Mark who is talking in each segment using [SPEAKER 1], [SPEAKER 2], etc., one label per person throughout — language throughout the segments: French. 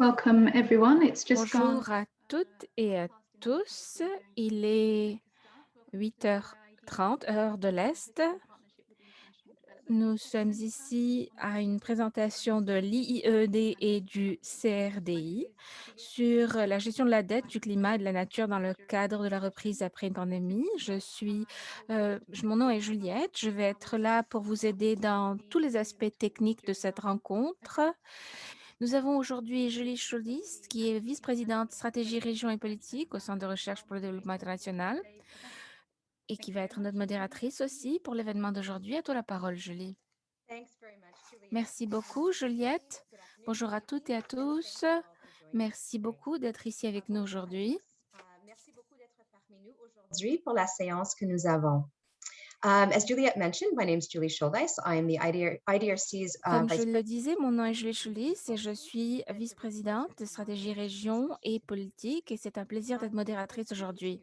[SPEAKER 1] Welcome everyone. It's just.
[SPEAKER 2] Bonjour à toutes et à tous. Il est 8h30, heure de l'Est. Nous sommes ici à une présentation de l'IIED et du CRDI sur la gestion de la dette, du climat et de la nature dans le cadre de la reprise après une pandémie. Je suis, euh, mon nom est Juliette. Je vais être là pour vous aider dans tous les aspects techniques de cette rencontre. Nous avons aujourd'hui Julie Schulis, qui est vice-présidente stratégie, région et politique au Centre de recherche pour le développement international et qui va être notre modératrice aussi pour l'événement d'aujourd'hui. À toi la parole, Julie. Merci beaucoup, Juliette. Bonjour à toutes et à tous. Merci beaucoup d'être ici avec nous aujourd'hui.
[SPEAKER 3] Merci beaucoup d'être parmi nous aujourd'hui pour la séance que nous avons. Um, as Juliette mentioned, my name is Julie Scholdeis. I am the IDR, IDRC's uh,
[SPEAKER 2] Comme je le disais, mon nom est Julie Schulis et je suis vice-présidente de stratégie région et politique et c'est un plaisir d'être modératrice aujourd'hui.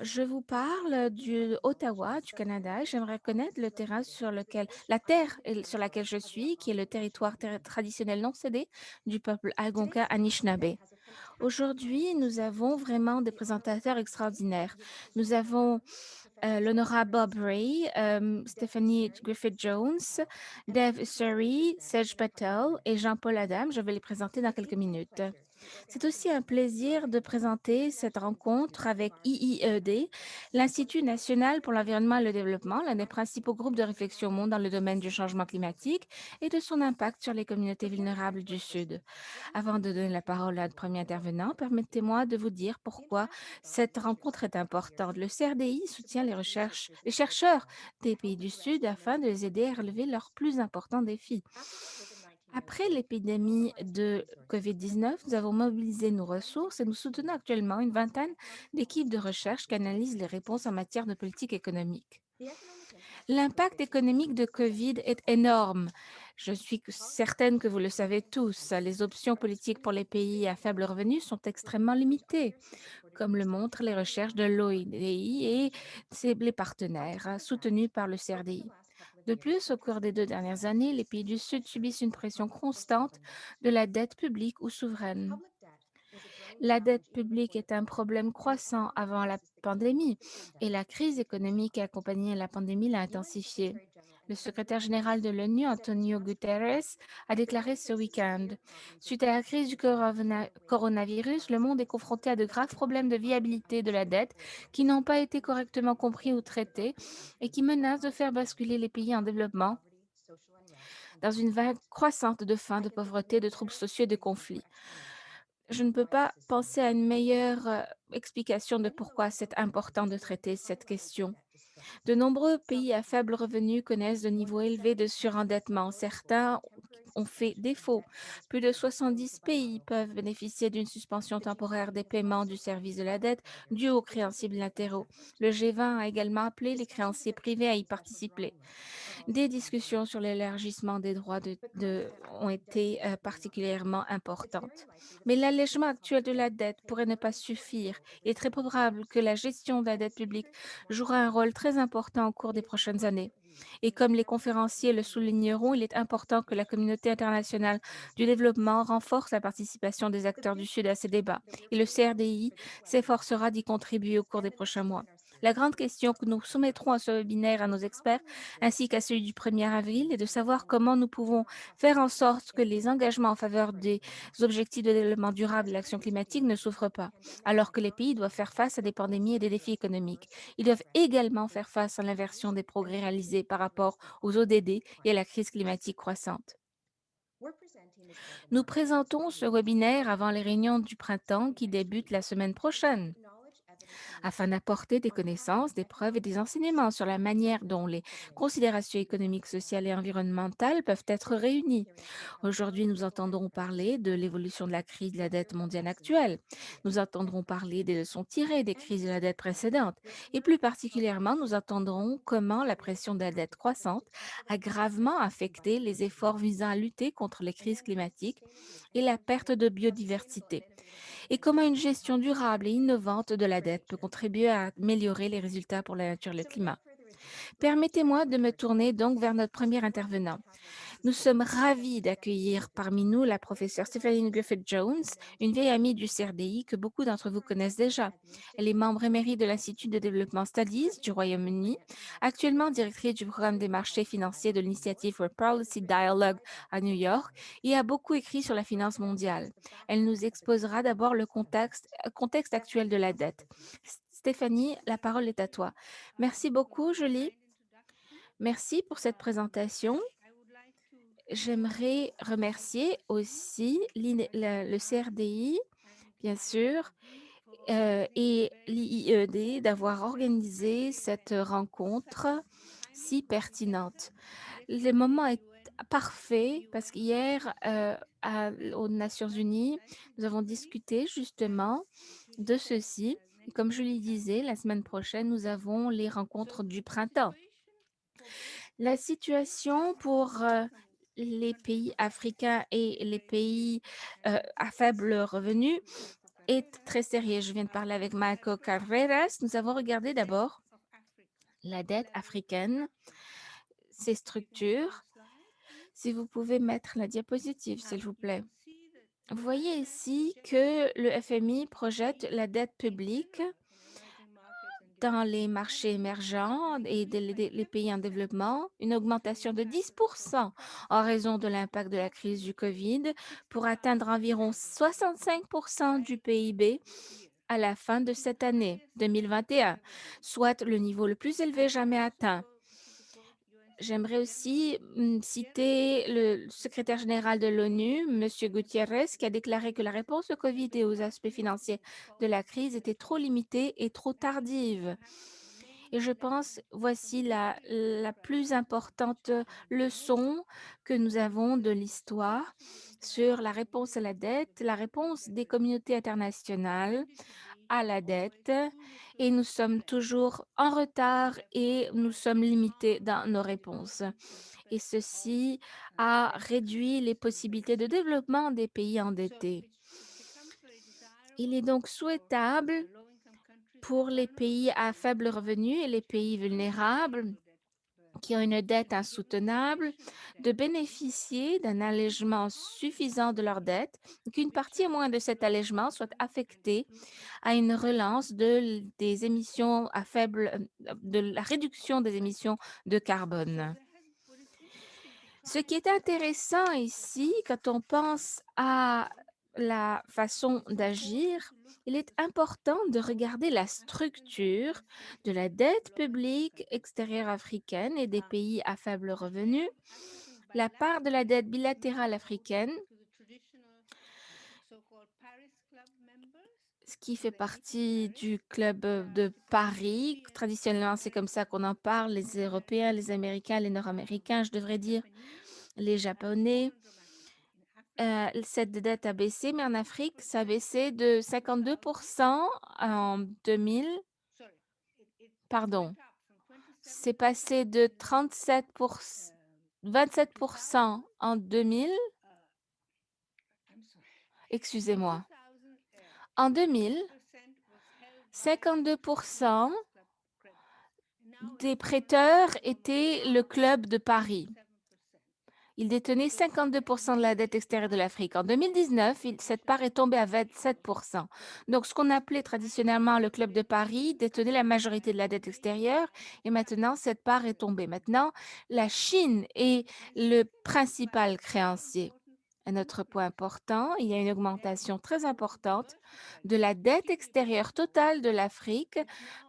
[SPEAKER 2] Je vous parle du Ottawa, du Canada. J'aimerais connaître le terrain sur lequel, la terre et- sur laquelle je suis, qui est le territoire ter- traditionnel non cédé du peuple Algonquin Anishinaabe. Aujourd'hui, nous avons vraiment des présentateurs extraordinaires. Nous avons euh, l'honorable Bob Ray, euh, Stephanie Griffith-Jones, Dev Surrey, Serge Patel et Jean-Paul Adam. Je vais les présenter dans quelques minutes. C'est aussi un plaisir de présenter cette rencontre avec IIED, l'Institut national pour l'environnement et le développement, l'un des principaux groupes de réflexion au monde dans le domaine du changement climatique et de son impact sur les communautés vulnérables du Sud. Avant de donner la parole à notre premier intervenant, permettez-moi de vous dire pourquoi cette rencontre est importante. Le CRDI soutient les, les chercheurs des pays du Sud afin de les aider à relever leurs plus importants défis. Après l'épidémie de COVID-19, nous avons mobilisé nos ressources et nous soutenons actuellement une vingtaine d'équipes de recherche qui analysent les réponses en matière de politique économique. L'impact économique de COVID est énorme. Je suis certaine que vous le savez tous. Les options politiques pour les pays à faible revenu sont extrêmement limitées, comme le montrent les recherches de l'OIDI et les partenaires soutenus par le CRDI. De plus, au cours des deux dernières années, les pays du Sud subissent une pression constante de la dette publique ou souveraine. La dette publique est un problème croissant avant la pandémie et la crise économique qui a accompagné la pandémie l'a intensifié. Le secrétaire général de l'ONU, Antonio Guterres, a déclaré ce week-end Suite à la crise du corona- coronavirus, le monde est confronté à de graves problèmes de viabilité de la dette qui n'ont pas été correctement compris ou traités et qui menacent de faire basculer les pays en développement dans une vague croissante de faim, de pauvreté, de troubles sociaux et de conflits. Je ne peux pas penser à une meilleure euh, explication de pourquoi c'est important de traiter cette question. De nombreux pays à faible revenu connaissent de niveaux élevés de surendettement. Certains ont fait défaut. Plus de 70 pays peuvent bénéficier d'une suspension temporaire des paiements du service de la dette dû aux créanciers bilatéraux. Le G20 a également appelé les créanciers privés à y participer. Des discussions sur l'élargissement des droits de, de- ont été euh, particulièrement importantes. Mais l'allègement actuel de la dette pourrait ne pas suffire. Il est très probable que la gestion de la dette publique jouera un rôle très important au cours des prochaines années. Et comme les conférenciers le souligneront, il est important que la communauté internationale du développement renforce la participation des acteurs du Sud à ces débats. Et le CRDI s'efforcera d'y contribuer au cours des prochains mois. La grande question que nous soumettrons à ce webinaire à nos experts, ainsi qu'à celui du 1er avril, est de savoir comment nous pouvons faire en sorte que les engagements en faveur des objectifs de développement durable et l'action climatique ne souffrent pas, alors que les pays doivent faire face à des pandémies et des défis économiques. Ils doivent également faire face à l'inversion des progrès réalisés par rapport aux ODD et à la crise climatique croissante. Nous présentons ce webinaire avant les réunions du printemps qui débutent la semaine prochaine afin d'apporter des connaissances, des preuves et des enseignements sur la manière dont les considérations économiques, sociales et environnementales peuvent être réunies. Aujourd'hui, nous entendrons parler de l'évolution de la crise de la dette mondiale actuelle. Nous entendrons parler des leçons tirées des crises de la dette précédentes. Et plus particulièrement, nous entendrons comment la pression de la dette croissante a gravement affecté les efforts visant à lutter contre les crises climatiques et la perte de biodiversité et comment une gestion durable et innovante de la dette peut contribuer à améliorer les résultats pour la nature et le climat. Permettez-moi de me tourner donc vers notre premier intervenant. Nous sommes ravis d'accueillir parmi nous la professeure Stephanie Griffith-Jones, une vieille amie du CRDI que beaucoup d'entre vous connaissent déjà. Elle est membre émérite de l'Institut de développement Studies du Royaume-Uni, actuellement directrice du programme des marchés financiers de l'Initiative for Policy Dialogue à New York et a beaucoup écrit sur la finance mondiale. Elle nous exposera d'abord le contexte, contexte actuel de la dette. Stéphanie, la parole est à toi. Merci beaucoup, Julie. Merci pour cette présentation. J'aimerais remercier aussi le CRDI, bien sûr, euh, et l'IED d'avoir organisé cette rencontre si pertinente. Le moment est parfait parce qu'hier, euh, aux Nations Unies, nous avons discuté justement de ceci. Comme je le disais, la semaine prochaine, nous avons les rencontres du printemps. La situation pour euh, les pays africains et les pays euh, à faible revenu est très sérieux. Je viens de parler avec Marco Carreras. Nous avons regardé d'abord la dette africaine, ses structures. Si vous pouvez mettre la diapositive, s'il vous plaît. Vous voyez ici que le FMI projette la dette publique dans les marchés émergents et les pays en développement, une augmentation de 10% en raison de l'impact de la crise du COVID pour atteindre environ 65% du PIB à la fin de cette année 2021, soit le niveau le plus élevé jamais atteint. J'aimerais aussi mm, citer le secrétaire général de l'ONU, M. Gutiérrez, qui a déclaré que la réponse au COVID et aux aspects financiers de la crise était trop limitée et trop tardive. Et je pense, voici la, la plus importante leçon que nous avons de l'histoire sur la réponse à la dette, la réponse des communautés internationales à la dette et nous sommes toujours en retard et nous sommes limités dans nos réponses. Et ceci a réduit les possibilités de développement des pays endettés. Il est donc souhaitable pour les pays à faible revenu et les pays vulnérables qui ont une dette insoutenable de bénéficier d'un allègement suffisant de leur dette, qu'une partie au moins de cet allègement soit affectée à une relance de, des émissions à faible, de la réduction des émissions de carbone. Ce qui est intéressant ici, quand on pense à la façon d'agir, il est important de regarder la structure de la dette publique extérieure africaine et des pays à faible revenu, la part de la dette bilatérale africaine, ce qui fait partie du club de Paris. Traditionnellement, c'est comme ça qu'on en parle, les Européens, les Américains, les Nord-Américains, je devrais dire, les Japonais, euh, cette dette a baissé, mais en Afrique, ça a baissé de 52 en 2000. Pardon. C'est passé de 37 27% en 2000. Excusez-moi. En 2000, 52% des prêteurs étaient le club de Paris. Il détenait 52% de la dette extérieure de l'Afrique. En 2019, cette part est tombée à 27% Donc, ce qu'on appelait traditionnellement le Club de Paris détenait la majorité de la dette extérieure et maintenant, cette part est tombée. Maintenant, la Chine est le principal créancier. Un autre point important, il y a une augmentation très importante de la dette extérieure totale de l'Afrique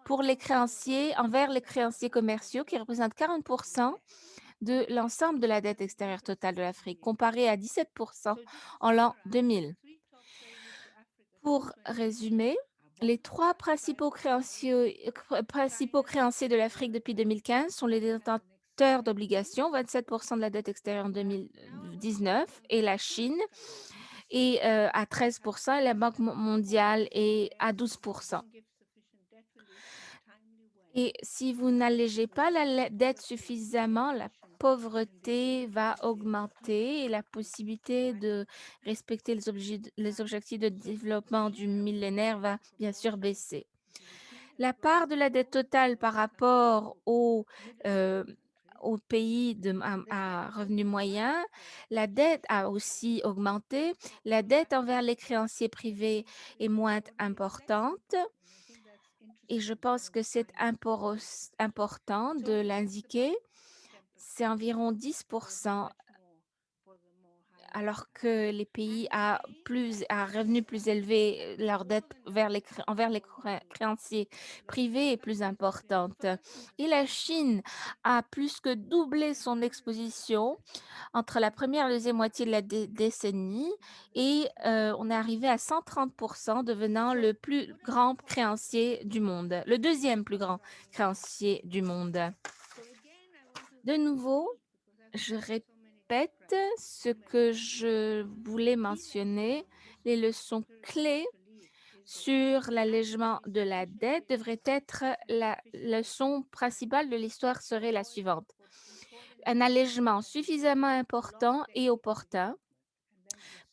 [SPEAKER 2] pour les créanciers envers les créanciers commerciaux qui représentent 40 de l'ensemble de la dette extérieure totale de l'Afrique, comparé à 17% en l'an 2000. Pour résumer, les trois principaux créanciers, principaux créanciers de l'Afrique depuis 2015 sont les détenteurs d'obligations, 27% de la dette extérieure en 2019, et la Chine est euh, à 13 et la Banque mondiale est à 12% et si vous n'allégez pas la dette suffisamment, la pauvreté va augmenter et la possibilité de respecter les, objectifs de développement du millénaire va bien sûr baisser. La part de la dette totale par rapport aux, aux pays de à à revenu moyen, la dette a aussi augmenté. La dette envers les créanciers privés est moins importante et je pense que c'est important de l'indiquer. C'est environ 10% alors que les pays à plus à revenus plus élevés, heu, leur dette vers les cré envers les cré créanciers privés est plus importante. et la Chine a plus que doublé son exposition entre la première et la 2e moitié de la dé décennie et heu, on est arrivé à 130% devenant le plus grand créancier du monde, le deuxième plus grand créancier du monde. De nouveau, je répète ce que je voulais mentionner, les leçons clés sur l'allègement de la dette devraient être la leçon principale de l'histoire serait la suivante: un allègement suffisamment important et opportun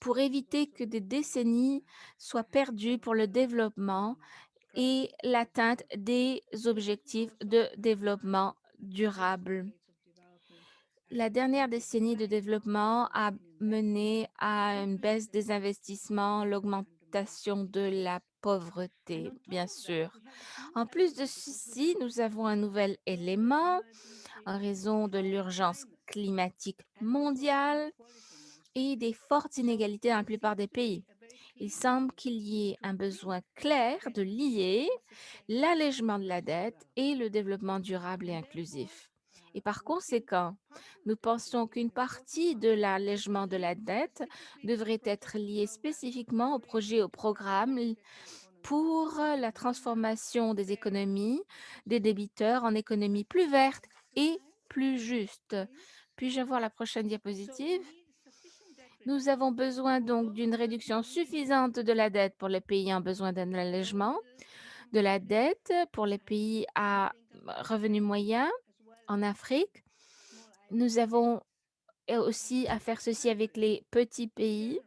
[SPEAKER 2] pour éviter que des décennies soient perdues pour le développement et l'atteinte des objectifs de développement durable. La dernière décennie de développement a mené à une baisse des investissements, l'augmentation de la pauvreté, bien sûr. En plus de ceci, nous avons un nouvel élément en raison de l'urgence climatique mondiale et des fortes inégalités dans la plupart des pays. Il semble qu'il y ait un besoin clair de lier l'allègement de la dette et le développement durable et inclusif. Et par conséquent, nous pensons qu'une partie de l'allègement de la dette devrait être liée spécifiquement au projet et au programme pour la transformation des économies des débiteurs en économies plus vertes et plus justes. Puis-je avoir la prochaine diapositive? Nous avons besoin donc d'une réduction suffisante de la dette pour les pays ayant besoin d'un allègement de la dette pour les pays à revenu moyen en Afrique. Nous avons aussi à faire ceci avec les petits pays.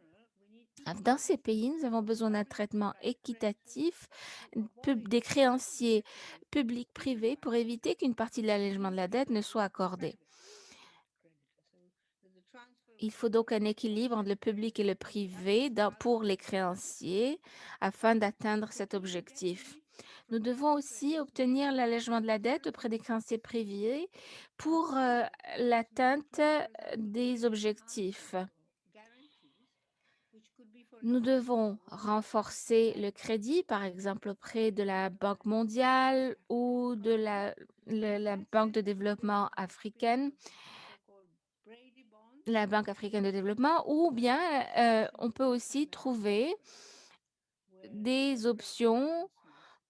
[SPEAKER 2] Dans ces pays, nous avons besoin d'un traitement équitatif des créanciers publics privés pour éviter qu'une partie de l'allègement de la dette ne soit accordée. Il faut donc un équilibre entre le public et le privé pour les créanciers afin d'atteindre cet objectif. Nous devons aussi obtenir l'allègement de la dette auprès des créanciers privés pour, heu, l'atteinte des objectifs. Nous devons renforcer le crédit, par exemple auprès de la Banque mondiale ou de la Banque de développement africaine la Banque africaine de développement ou bien, heu, on peut aussi trouver des options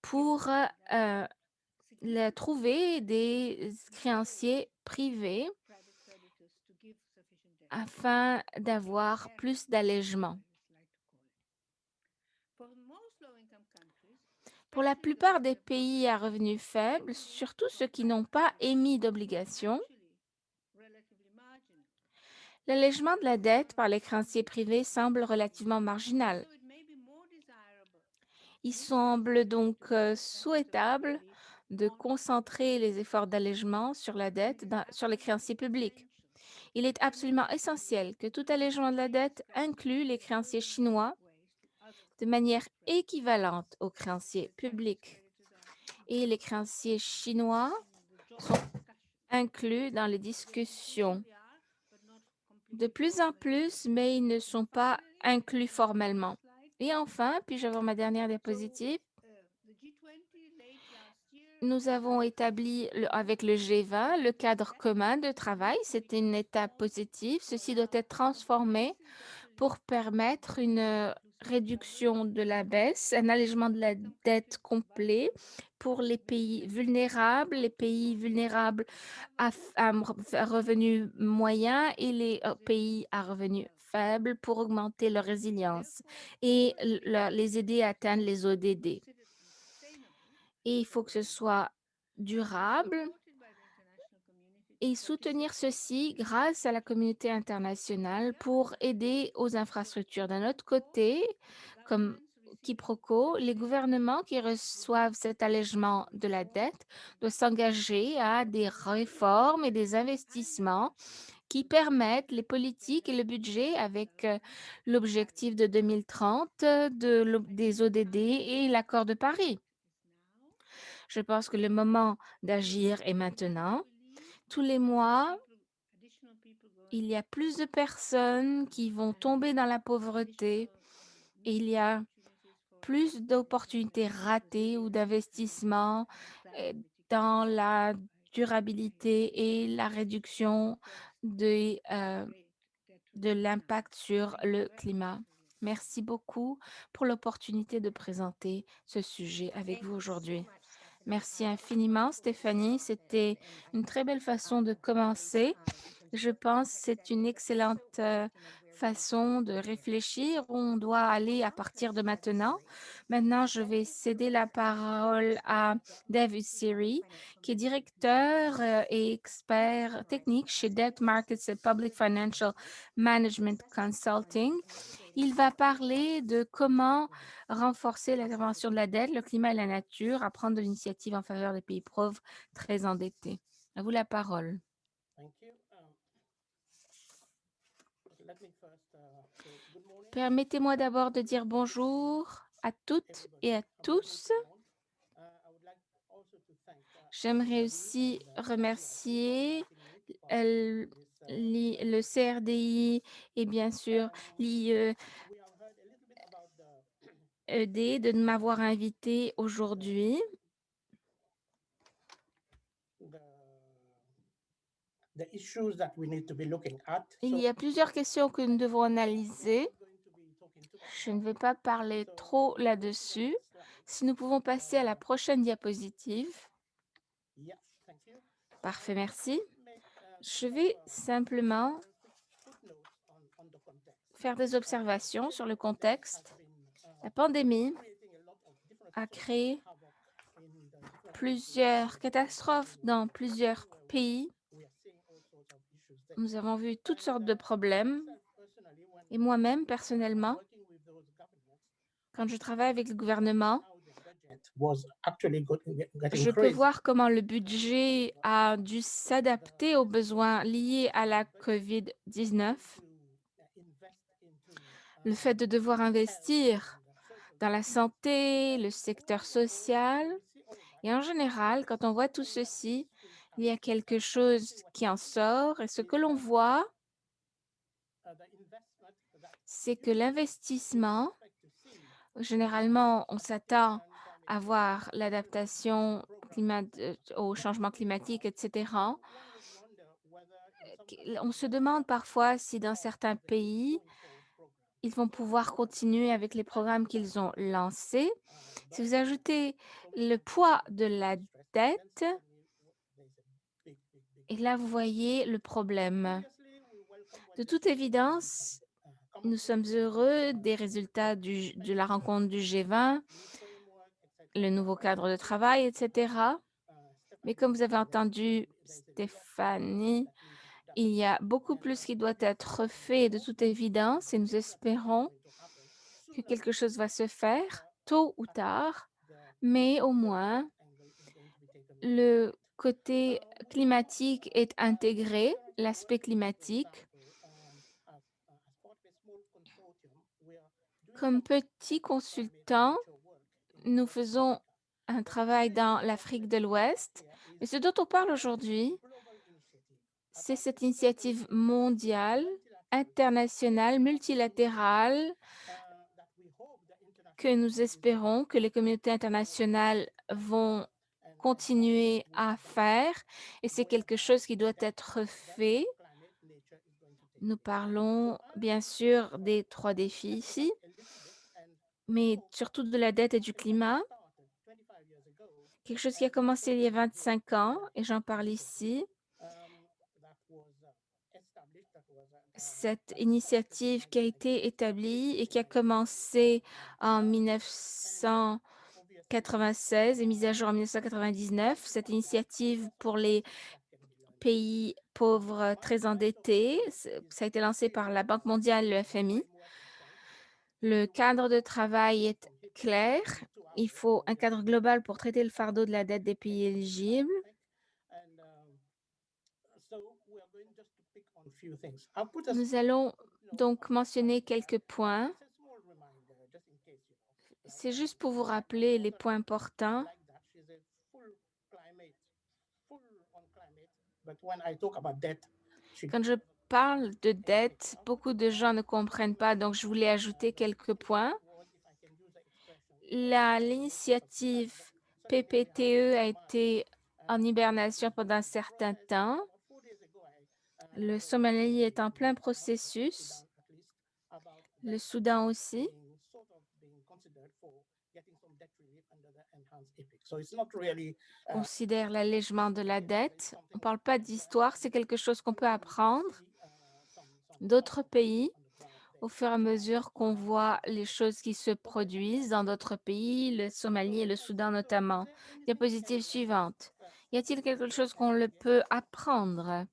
[SPEAKER 2] pour, trouver des créanciers privés afin d'avoir plus d'allègement. Pour la plupart des pays à revenus faibles, surtout ceux qui n'ont pas émis d'obligations l'allègement de la dette par les créanciers privés semble relativement marginal. Il semble donc, souhaitable de concentrer les efforts d'allègement sur la dette sur les créanciers publics. Il est absolument essentiel que tout allègement de la dette inclue les créanciers chinois de manière équivalente aux créanciers publics et les créanciers chinois sont inclus dans les discussions de plus en plus, mais ils ne sont pas inclus formellement. Et enfin, puis-je ma dernière diapositive? Nous avons établi avec le G20 le cadre commun de travail. C'est une étape positive. Ceci doit être transformé pour permettre une, heu, réduction de la baisse, un allègement de la dette complet pour les pays vulnérables, les pays vulnérables à à revenus moyens et les, heu, pays à revenus faibles pour augmenter leur résilience et l leur les aider à atteindre les ODD. Et il faut que ce soit durable et soutenir ceci grâce à la communauté internationale pour aider aux infrastructures. D'un autre côté, comme quiproquo. Les gouvernements qui reçoivent cet allègement de la dette doivent s'engager à des réformes et des investissements qui permettent les politiques et le budget avec euh, l'objectif de 2030 euh, des ODD et l'accord de Paris. Je pense que le moment d'agir est maintenant. Tous les mois, il y a plus de personnes qui vont tomber dans la pauvreté et il y a plus d'opportunités ratées ou d'investissements euh, dans la durabilité et la réduction des, euh, de l'impact sur le climat. Merci beaucoup pour l'opportunité de présenter ce sujet avec vous aujourd'hui. Merci infiniment, Stéphanie. C'était une très belle façon de commencer. Je pense que c'est une excellente euh, façon de réfléchir où on doit aller à partir de maintenant. Maintenant, je vais céder la parole à David Siri, qui est directeur euh, et expert technique chez Debt Markets and Public Financial Management Consulting. Il va parler de comment renforcer l'intervention de la dette, le climat et la nature, à prendre de l'initiative en faveur des pays pauvres très endettés. À vous la parole.
[SPEAKER 4] Thank you. Um, let me first, uh, say good morning.
[SPEAKER 2] Permettez-moi d'abord de dire bonjour à toutes et à tous. J'aimerais aussi remercier euh, le CRDI et bien sûr l'IED
[SPEAKER 4] the
[SPEAKER 2] de m'avoir invité aujourd'hui. Il y a plusieurs questions que nous devons analyser. Je ne vais pas parler trop là-dessus. Si nous pouvons passer à la prochaine diapositive. Parfait, merci. Je vais simplement faire des observations sur le contexte. La pandémie
[SPEAKER 4] a
[SPEAKER 2] créé plusieurs catastrophes dans plusieurs pays. Nous avons vu toutes sortes de problèmes. Et moi-même, personnellement, quand je travaille avec le gouvernement, je peux voir comment le budget a dû s'adapter aux besoins liés à la COVID-19.
[SPEAKER 4] to, uh, invest into, uh,
[SPEAKER 2] Le fait de devoir investir dans la santé, le secteur social. Et en général, quand on voit tout ceci, il y a quelque chose qui en sort. Et ce que l'on voit, c'est que l'investissement, généralement, on s'attend à voir l'adaptation euh, au changement climatique, etc. On se demande parfois si dans certains pays, ils vont pouvoir continuer avec les programmes qu'ils ont lancés. Si vous ajoutez le poids de la dette, et là, vous voyez le problème. De toute évidence, nous sommes heureux des résultats de la rencontre du G20, le nouveau cadre de travail, etc. Mais comme vous avez entendu Stéphanie, il y a beaucoup plus qui doit être fait de toute évidence et nous espérons que quelque chose va se faire tôt ou tard, mais au moins le côté climatique est intégré, l'aspect climatique. Comme petit consultant, nous faisons un travail dans l'Afrique de l'Ouest. Et ce dont on parle aujourd'hui, c'est cette initiative mondiale, internationale, multilatérale que nous espérons que les communautés internationales vont continuer à faire et c'est quelque chose qui doit être fait. Nous parlons bien sûr des trois défis ici, mais surtout de la dette et du climat. Quelque chose qui a commencé il y a 25 ans et j'en parle ici. Cette initiative qui a été établie et qui a commencé en 1996 et mise à jour en 1999, cette initiative pour les pays pauvres très endettés, ça a été lancé par la Banque mondiale, le FMI. Le cadre de travail est clair. Il faut un cadre global pour traiter le fardeau de la dette des pays éligibles. Nous allons donc mentionner quelques points. C'est juste pour vous rappeler les points importants. Parle de dette, beaucoup de gens ne comprennent pas, donc je voulais ajouter quelques points. L'initiative PPTE a été en hibernation pendant un certain temps. Le Somalie est en plein processus. Le Soudan aussi. Considère l'allègement de la dette. On ne parle pas d'histoire, c'est quelque chose qu'on peut apprendre d'autres pays au fur et à mesure qu'on voit les choses qui se produisent dans d'autres pays, le Somalie et le Soudan notamment. Diapositive suivante. Y a-t-il quelque chose qu'on le peut apprendre?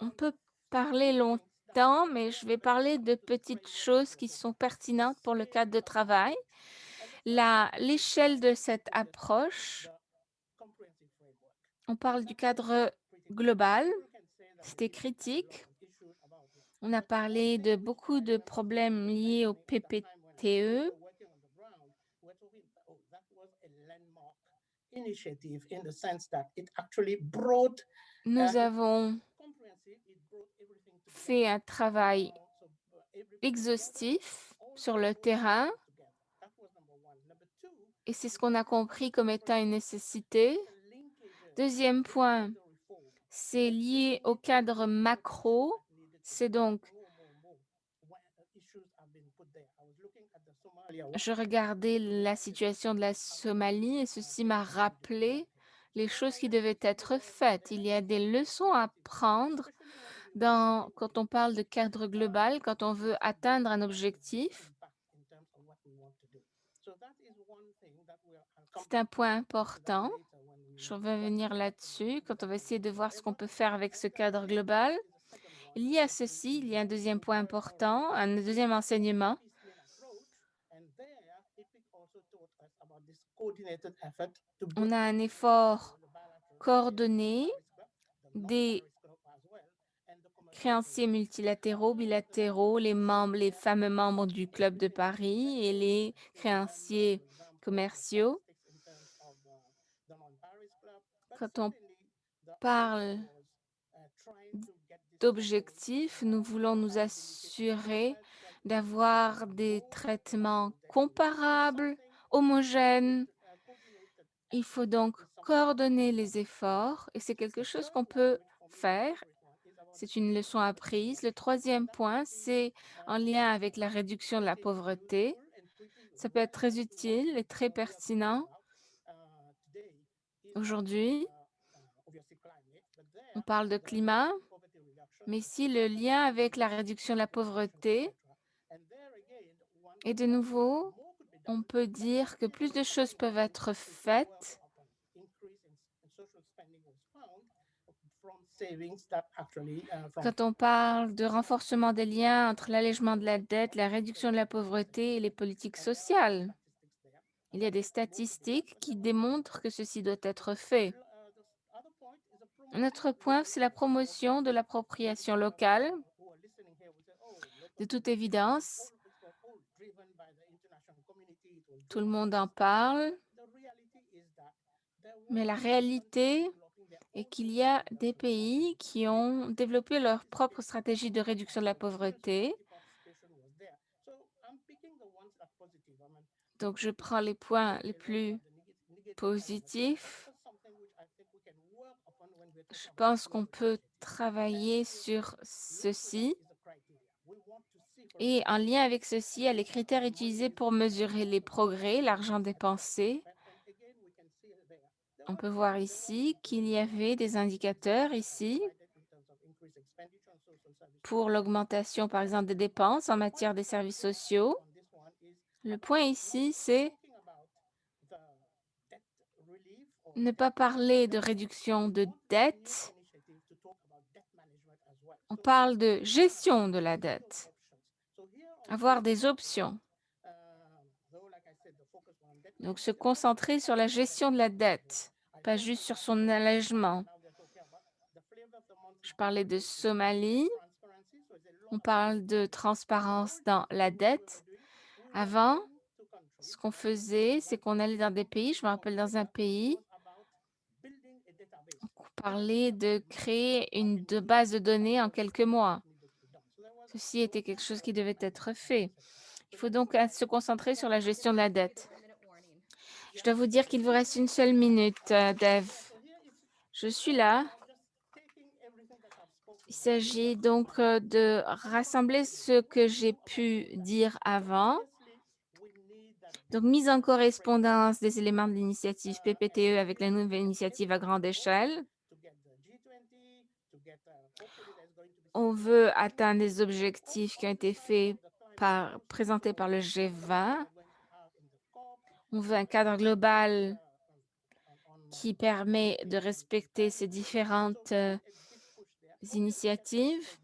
[SPEAKER 2] On peut parler longtemps, mais je vais parler de petites choses qui sont pertinentes pour le cadre de travail. L'échelle de cette approche, on parle du cadre global, c'était critique. On a parlé de beaucoup de problèmes liés au PPTE. Nous avons fait un travail exhaustif sur le terrain et c'est ce qu'on a compris comme étant une nécessité. Deuxième point, c'est lié au cadre macro. C'est donc, je regardais la situation de la Somalie et ceci m'a rappelé les choses qui devaient être faites. Il y a des leçons à prendre dans, quand on parle de cadre global, quand on veut atteindre un objectif. C'est un point important. Je vais venir là-dessus quand on va essayer de voir ce qu'on peut faire avec ce cadre global. Il y a ceci, il y a un deuxième point important, un deuxième enseignement. On a un effort coordonné des créanciers multilatéraux, bilatéraux, les membres, les fameux membres du Club de Paris et les créanciers commerciaux. Quand on parle d'objectifs, nous voulons nous assurer d'avoir des traitements comparables, homogènes. Il faut donc coordonner les efforts et c'est quelque chose qu'on peut faire. C'est une leçon apprise. Le troisième point, c'est en lien avec la réduction de la pauvreté. Ça peut être très utile et très pertinent Aujourd'hui, on parle de climat, mais ici le lien avec la réduction de la pauvreté. Et de nouveau, on peut dire que plus de choses peuvent être faites quand on parle de renforcement des liens entre l'allègement de la dette, la réduction de la pauvreté et les politiques sociales. Il y a des statistiques qui démontrent que ceci doit être fait. Un autre point, c'est la promotion de l'appropriation locale. De toute évidence, tout le monde en parle, mais la réalité est qu'il y a des pays qui ont développé leur propre stratégie de réduction de la pauvreté Donc, je prends les points les plus positifs. Je pense qu'on peut travailler sur ceci. Et en lien avec ceci, il y a les critères utilisés pour mesurer les progrès, l'argent dépensé. On peut voir ici qu'il y avait des indicateurs ici pour l'augmentation, par exemple, des dépenses en matière des services sociaux. Le point ici, c'est ne pas parler de réduction de dette, On parle de gestion de la dette, avoir des options. Donc, se concentrer sur la gestion de la dette, pas juste sur son allègement. Je parlais de Somalie. On parle de transparence dans la dette. Avant, ce qu'on faisait, c'est qu'on allait dans des pays, je me rappelle dans un pays, on parlait de créer une base de données en quelques mois. Ceci était quelque chose qui devait être fait. Il faut donc euh, se concentrer sur la gestion de la dette. Je dois vous dire qu'il vous reste une seule minute, euh, Dev. Je suis là. Il s'agit donc euh, de rassembler ce que j'ai pu dire avant. Donc, mise en correspondance des éléments de l'initiative PPTE avec la nouvelle initiative à grande échelle. On veut atteindre les objectifs qui ont été faits présentés par le G20. On veut un cadre global qui permet de respecter ces différentes euh, initiatives.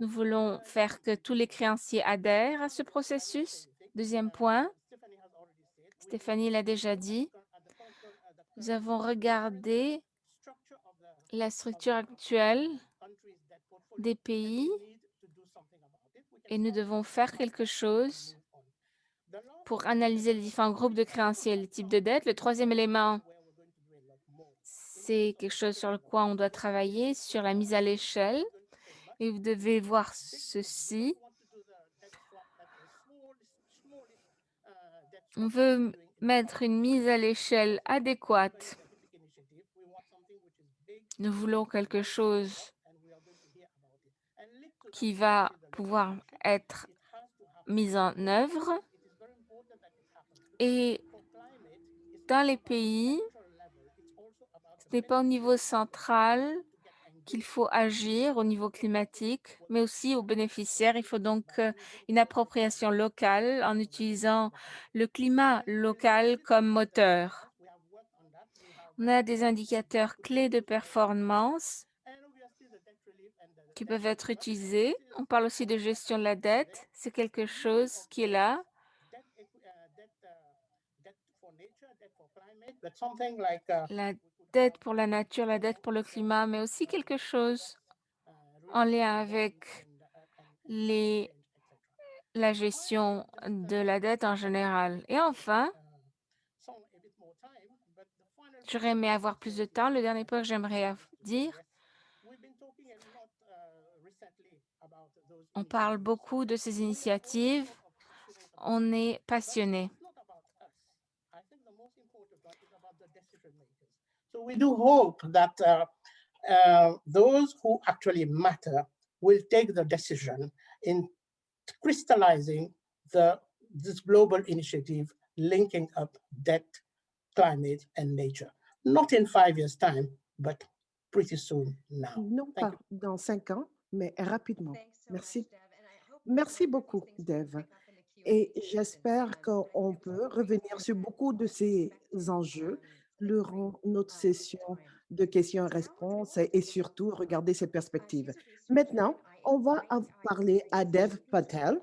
[SPEAKER 2] Nous voulons faire que tous les créanciers adhèrent à ce processus. Deuxième point, Stéphanie l'a déjà dit, nous avons regardé la structure actuelle des pays et nous devons faire quelque chose pour analyser les différents groupes de créanciers et les types de dettes. Le troisième élément, c'est quelque chose sur le quoi on doit travailler, sur la mise à l'échelle. Et vous devez voir ceci. On veut mettre une mise à l'échelle adéquate. Nous voulons quelque chose qui va pouvoir être mis en œuvre. Et dans les pays, ce n'est pas au niveau central qu'il faut agir au niveau climatique, mais aussi aux bénéficiaires. Il faut donc euh, une appropriation locale en utilisant le climat local comme moteur. On a des indicateurs clés de performance qui peuvent être utilisés. On parle aussi de gestion de la dette. C'est quelque chose qui est là. La dette pour la nature, la dette pour le climat, mais aussi quelque chose en lien avec les, la gestion de la dette en général. Et enfin, j'aurais aimé avoir plus de temps. Le dernier point que j'aimerais dire, on parle beaucoup de ces initiatives. On est passionné.
[SPEAKER 4] So we do hope that uh, uh, those who actually matter will take the decision in crystallizing the, this global initiative linking up debt, climate, and nature. Not in five years' time, but pretty soon now.
[SPEAKER 5] Non
[SPEAKER 4] Thank
[SPEAKER 5] pas dans cinq ans, mais rapidement. Merci. Merci beaucoup, Dev. Et j'espère qu'on peut revenir sur beaucoup de ces enjeux durant notre session de questions-réponses et surtout regarder ces perspectives. Maintenant, on va parler à Dev Patel.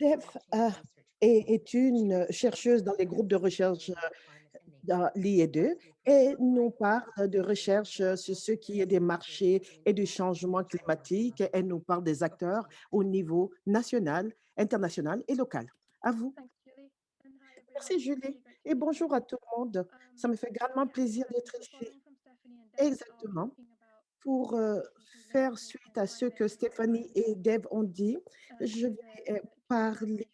[SPEAKER 5] Dev euh, est, est une chercheuse dans les groupes de recherche euh, dans l'IE2 et nous parle de recherche sur ce qui est des marchés et du changement climatique. Elle nous parle des acteurs au niveau national, international et local. À vous. Merci Julie et bonjour à tout le monde. Ça me fait grandement plaisir d'être ici. Exactement. Pour euh, faire suite à ce que Stéphanie et Deb ont dit, je vais euh, parler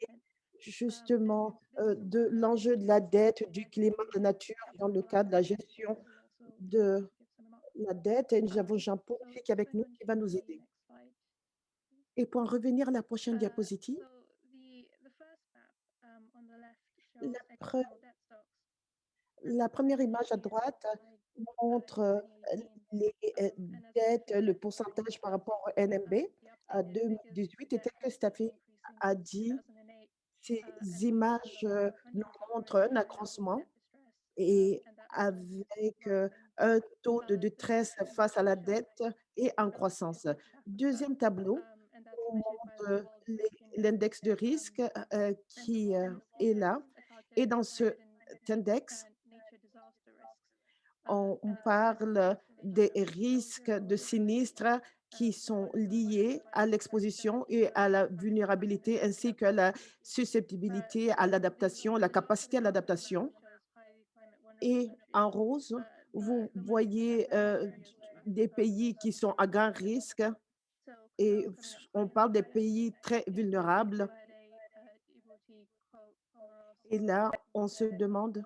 [SPEAKER 5] justement euh, de l'enjeu de la dette, du climat de nature dans le cadre de la gestion de la dette. Et nous avons Jean Politique avec nous qui va nous aider. Et pour en revenir à la prochaine diapositive, la, pre- la première image à droite montre euh, les euh, dettes, le pourcentage par rapport au NMB à 2018. Et tel que Staffy a dit, ces images euh, nous montrent un accroissement et avec un taux de détresse face à la dette et en croissance? Deuxième tableau, on montre l'index de risque qui est là. Et dans cet index, on, on parle des risques de sinistres qui sont liés à l'exposition et à la vulnérabilité ainsi que la susceptibilité à l'adaptation, la capacité à l'adaptation. Et en rose, vous voyez euh, des pays qui sont à grand risque et on parle des pays très vulnérables. Et là, on se demande,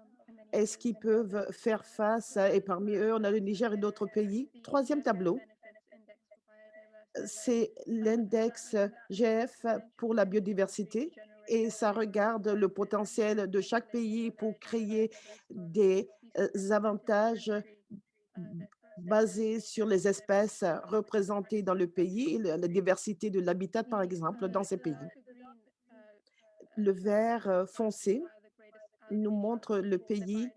[SPEAKER 5] est-ce qu'ils peuvent faire face, et parmi eux, on a le Niger et d'autres pays. Troisième tableau, c'est l'index GF pour la biodiversité et ça regarde le potentiel de chaque pays pour créer des euh, avantages basés sur les espèces représentées dans le pays, la diversité de l'habitat, par exemple, dans ces pays. Le vert foncé nous montre le pays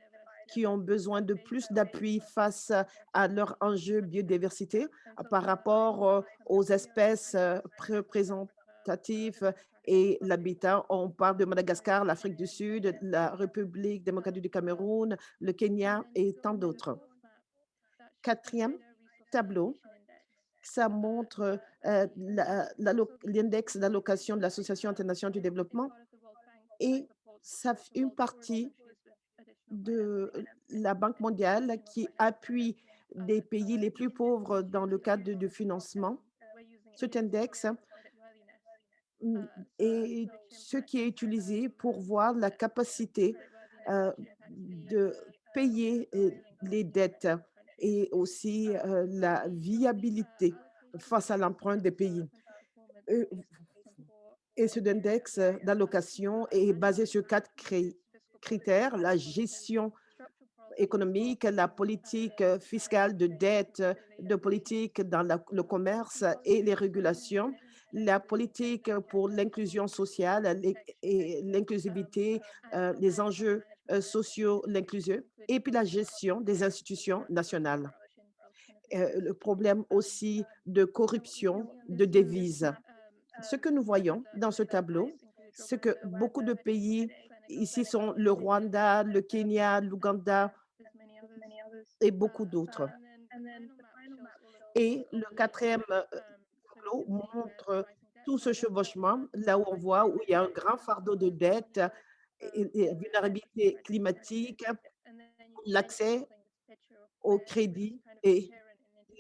[SPEAKER 5] qui ont besoin de plus d'appui face à leurs enjeux biodiversité par rapport aux espèces représentatives et l'habitat. On parle de Madagascar, l'Afrique du Sud, la République démocratique du Cameroun, le Kenya et tant d'autres. Quatrième tableau, ça montre l'index d'allocation de l'Association internationale du développement et ça, une partie de la Banque mondiale qui appuie des pays les plus pauvres dans le cadre de financement. Cet index est ce qui est utilisé pour voir la capacité de payer les dettes et aussi la viabilité face à l'emprunt des pays. Cet index d'allocation est basé sur quatre critères, la gestion économique, la politique fiscale de dette, de politique dans le commerce et les régulations, la politique pour l'inclusion sociale et l'inclusivité, euh, les enjeux euh, sociaux, l'inclusion, et puis la gestion des institutions nationales. Euh, le problème aussi de corruption de devises. Ce que nous voyons dans ce tableau, c'est que beaucoup de pays Ici sont le Rwanda, le Kenya, l'Ouganda et beaucoup d'autres. Et le quatrième euh, tableau montre tout ce chevauchement, là où on voit où il y a un grand fardeau de dette, et, vulnérabilité climatique, l'accès au crédit est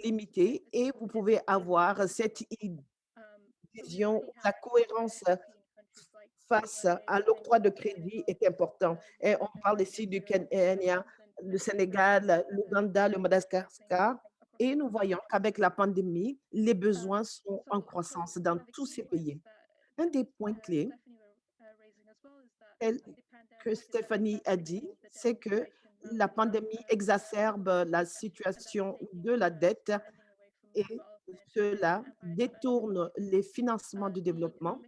[SPEAKER 5] limité et vous pouvez avoir cette la cohérence face à l'octroi de crédit est important. Et on parle ici du Kenya, le Sénégal, l'Ouganda, le Madagascar. Et nous voyons qu'avec la pandémie, les besoins sont en croissance dans tous ces pays. Un des points clés que Stéphanie a dit, c'est que la pandémie exacerbe la situation de la dette et cela détourne les financements du développement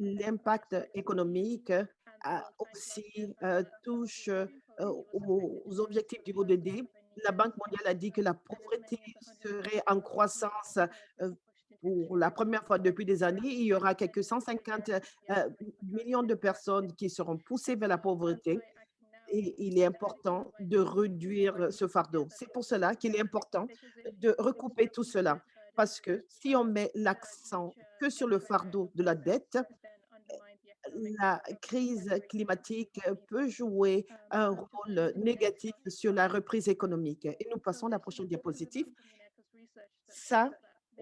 [SPEAKER 5] l'impact économique aussi touche aux objectifs du ODD. La Banque mondiale a dit que la pauvreté serait en croissance pour la première fois depuis des années. Il y aura quelques 150 millions de personnes qui seront poussées vers la pauvreté et il est important de réduire ce fardeau. C'est pour cela qu'il est important de recouper tout cela. Parce que si on met l'accent que sur le fardeau de la dette, la crise climatique peut jouer un rôle négatif sur la reprise économique. Et nous passons à la prochaine diapositive. Ça,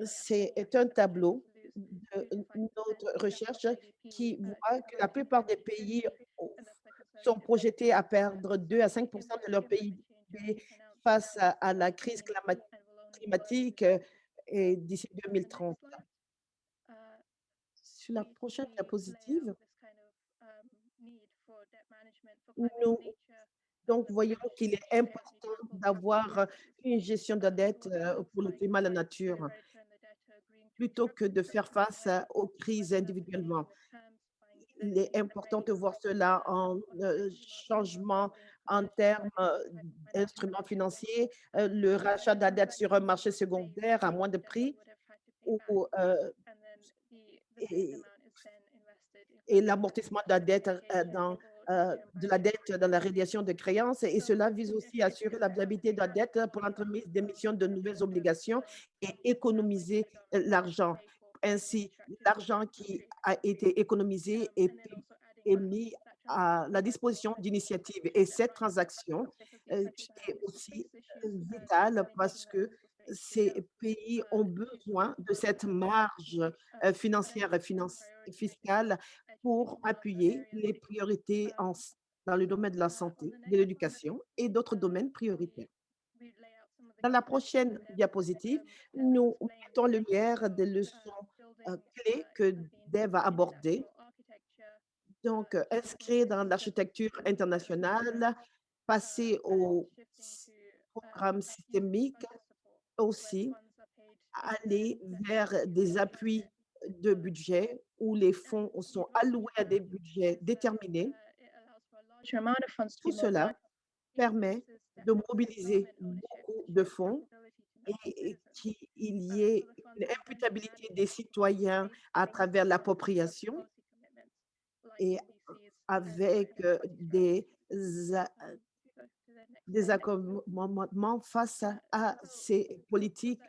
[SPEAKER 5] c'est un tableau de notre recherche qui voit que la plupart des pays sont projetés à perdre 2 à 5% de leur PIB face à, la crise climatique d'ici 2030. Sur la prochaine diapositive, nous donc voyons qu'il est important d'avoir une gestion de la dette pour le climat et la nature plutôt que de faire face aux crises individuellement. Il est important de voir cela en changement en termes d'instruments financiers, le rachat de la dette sur un marché secondaire à moins de prix ou, et, et l'amortissement de la dette dans de la dette dans la radiation de créances et cela vise aussi à assurer la viabilité de la dette pour l'entremise d'émission de nouvelles obligations et économiser l'argent. Ainsi, l'argent qui a été économisé est, mis à la disposition d'initiatives. Et cette transaction est aussi vitale parce que ces pays ont besoin de cette marge financière et fiscale pour appuyer les priorités dans le domaine de la santé, de l'éducation et d'autres domaines prioritaires. Dans la prochaine diapositive, nous mettons en lumière des leçons clés que Dave a abordées. Donc, inscrire dans l'architecture internationale, passer au programme systémique, aussi aller vers des appuis de budget où les fonds sont alloués à des budgets déterminés. Tout cela permet de mobiliser beaucoup de fonds et qu'il y ait une imputabilité des citoyens à travers l'appropriation et avec des, des accommodements face à ces politiques.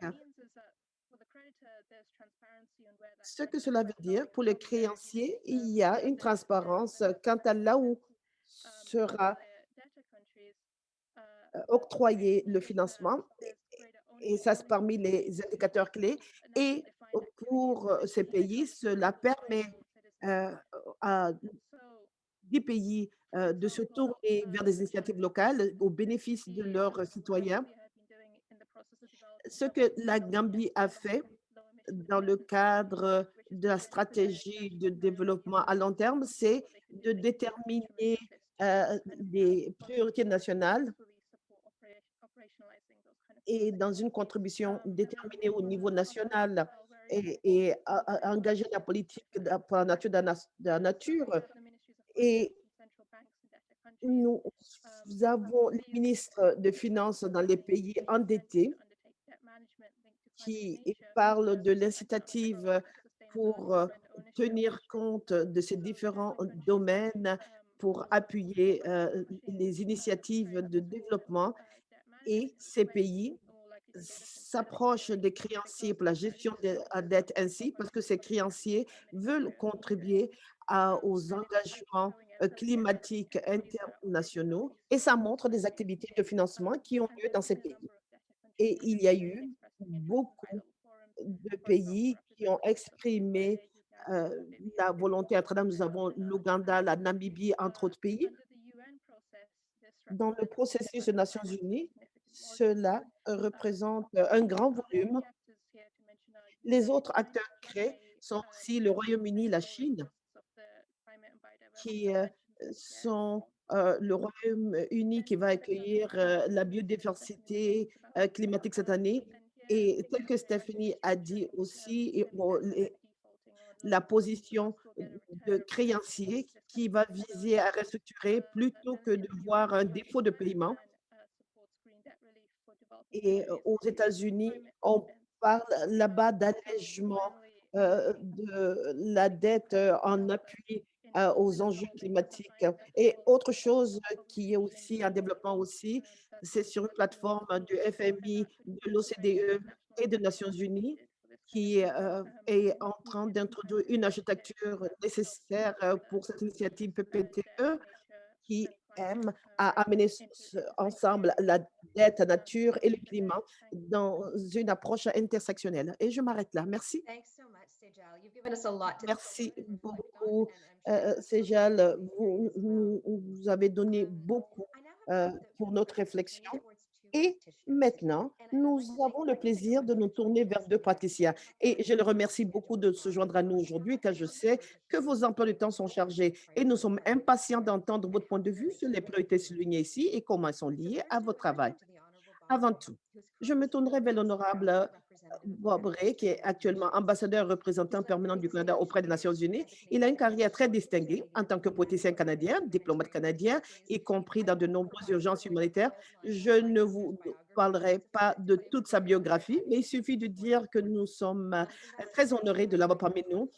[SPEAKER 5] Ce que cela veut dire, pour les créanciers, il y a une transparence quant à là où sera octroyé le financement et ça c'est parmi les indicateurs clés et pour ces pays, cela permet à des pays de se tourner vers des initiatives locales au bénéfice de leurs citoyens. Ce que la Gambie a fait dans le cadre de la stratégie de développement à long terme, c'est de déterminer des priorités nationales et dans une contribution déterminée au niveau national et, engager la politique pour la nature de la nature. Et nous avons les ministres de Finances dans les pays endettés qui parlent de l'incitative pour tenir compte de ces différents domaines pour appuyer les initiatives de développement et ces pays s'approchent des créanciers pour la gestion de la dette ainsi parce que ces créanciers veulent contribuer aux engagements climatiques internationaux et ça montre des activités de financement qui ont lieu dans ces pays. Et il y a eu beaucoup de pays qui ont exprimé la volonté à travers, nous avons l'Ouganda, la Namibie, entre autres pays. Dans le processus des Nations Unies, cela représente un grand volume. Les autres acteurs créés sont aussi le Royaume-Uni, la Chine, qui sont le Royaume-Uni qui va accueillir la biodiversité climatique cette année. Et tel que Stéphanie a dit aussi, la position de créancier qui va viser à restructurer plutôt que de voir un défaut de paiement. Et aux États-Unis, on parle là-bas d'allègement de la dette en appui aux enjeux climatiques. Et autre chose qui est aussi en développement aussi, c'est sur une plateforme du FMI, de l'OCDE et des Nations Unies qui est en train d'introduire une architecture nécessaire pour cette initiative PPTE qui aime à amener ensemble la dette, la nature et le climat dans une approche intersectionnelle. Et je m'arrête là. Merci. Merci beaucoup, Sejal. Vous, vous, avez donné beaucoup pour notre réflexion. Et maintenant, nous avons le plaisir de nous tourner vers deux praticiens. Et je le remercie beaucoup de se joindre à nous aujourd'hui, car je sais que vos emplois de temps sont chargés. Et nous sommes impatients d'entendre votre point de vue sur les priorités soulignées ici et comment elles sont liées à votre travail. Avant tout, je me tournerai vers l'honorable Bob Ray, qui est actuellement ambassadeur représentant permanent du Canada auprès des Nations unies. Il a une carrière très distinguée en tant que politicien canadien, diplomate canadien, y compris dans de nombreuses urgences humanitaires. Je ne vous parlerai pas de toute sa biographie, mais il suffit de dire que nous sommes très honorés de l'avoir parmi nous.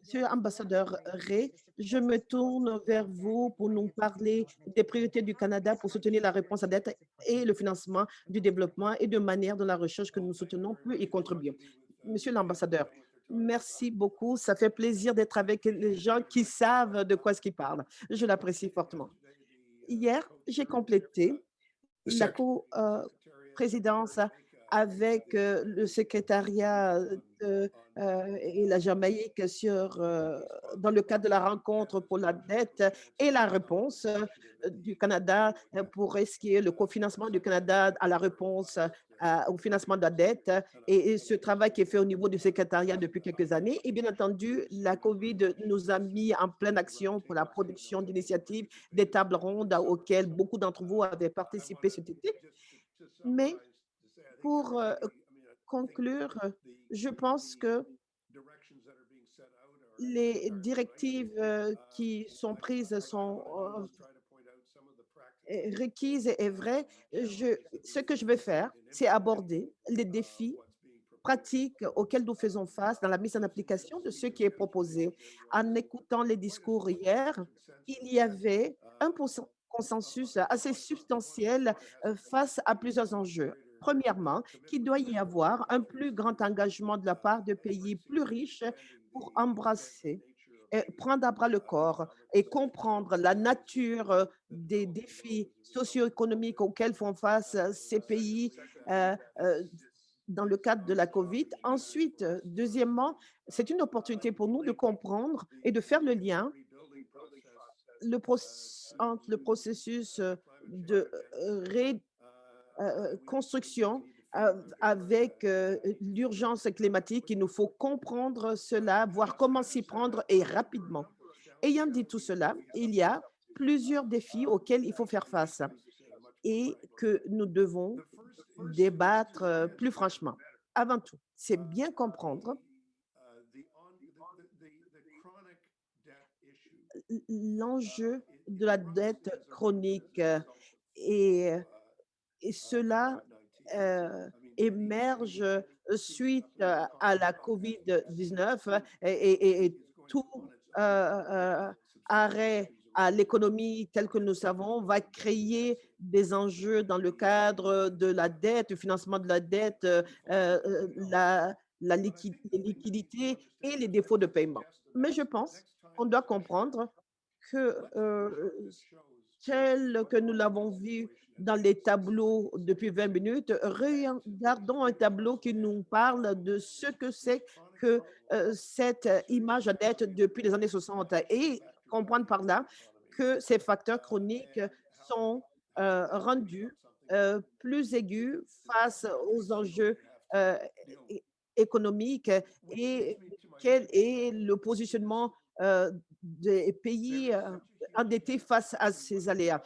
[SPEAKER 5] Monsieur l'ambassadeur Ray, je me tourne vers vous pour nous parler des priorités du Canada pour soutenir la réponse à dette et le financement du développement et de manière dont la recherche que nous soutenons peut y contribuer. Monsieur l'ambassadeur, merci beaucoup. Ça fait plaisir d'être avec les gens qui savent de quoi ce qu'ils parlent. Je l'apprécie fortement. Hier, j'ai complété la co-présidence avec le secrétariat euh, et la Jamaïque sur, euh, dans le cadre de la rencontre pour la dette et la réponse euh, du Canada pour risquer le cofinancement du Canada à la réponse au financement de la dette et, ce travail qui est fait au niveau du secrétariat depuis quelques années. Et bien entendu, la COVID nous a mis en pleine action pour la production d'initiatives, des tables rondes auxquelles beaucoup d'entre vous avaient participé cet été. Mais pour conclure, je pense que les directives qui sont prises sont requises et vraies. Je, ce que je vais faire, c'est aborder les défis pratiques auxquels nous faisons face dans la mise en application de ce qui est proposé. En écoutant les discours hier, il y avait un consensus assez substantiel face à plusieurs enjeux. Premièrement, qu'il doit y avoir un plus grand engagement de la part de pays plus riches pour embrasser, prendre à bras le corps et comprendre la nature des défis socio-économiques auxquels font face ces pays euh, euh, dans le cadre de la COVID. Ensuite, deuxièmement, c'est une opportunité pour nous de comprendre et de faire le lien entre le processus de ré euh, euh, construction avec euh, l'urgence climatique. Il nous faut comprendre cela, voir comment s'y prendre et rapidement. Ayant dit tout cela, il y a plusieurs défis auxquels il faut faire face et que nous devons débattre plus franchement. Avant tout, c'est bien comprendre l'enjeu de la dette chronique et et cela émerge suite à la COVID-19 et, tout arrêt à l'économie telle que nous savons va créer des enjeux dans le cadre de la dette, du financement de la dette, la, la liquidité et les défauts de paiement. Mais je pense qu'on doit comprendre que tel que nous l'avons vu dans les tableaux depuis 20 minutes, regardons un tableau qui nous parle de ce que c'est que euh, cette image d'être depuis les années 60 et comprendre par là que ces facteurs chroniques sont euh, rendus euh, plus aigus face aux enjeux économiques et quel est le positionnement des pays endettés face à ces aléas.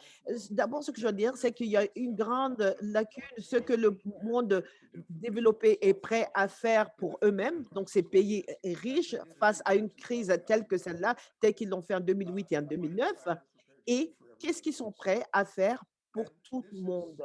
[SPEAKER 5] D'abord, ce que je veux dire, c'est qu'il y a une grande lacune, ce que le monde développé est prêt à faire pour eux-mêmes, donc ces pays riches, face à une crise telle que celle-là, telle qu'ils l'ont fait en 2008 et en 2009, et qu'est-ce qu'ils sont prêts à faire pour tout le monde,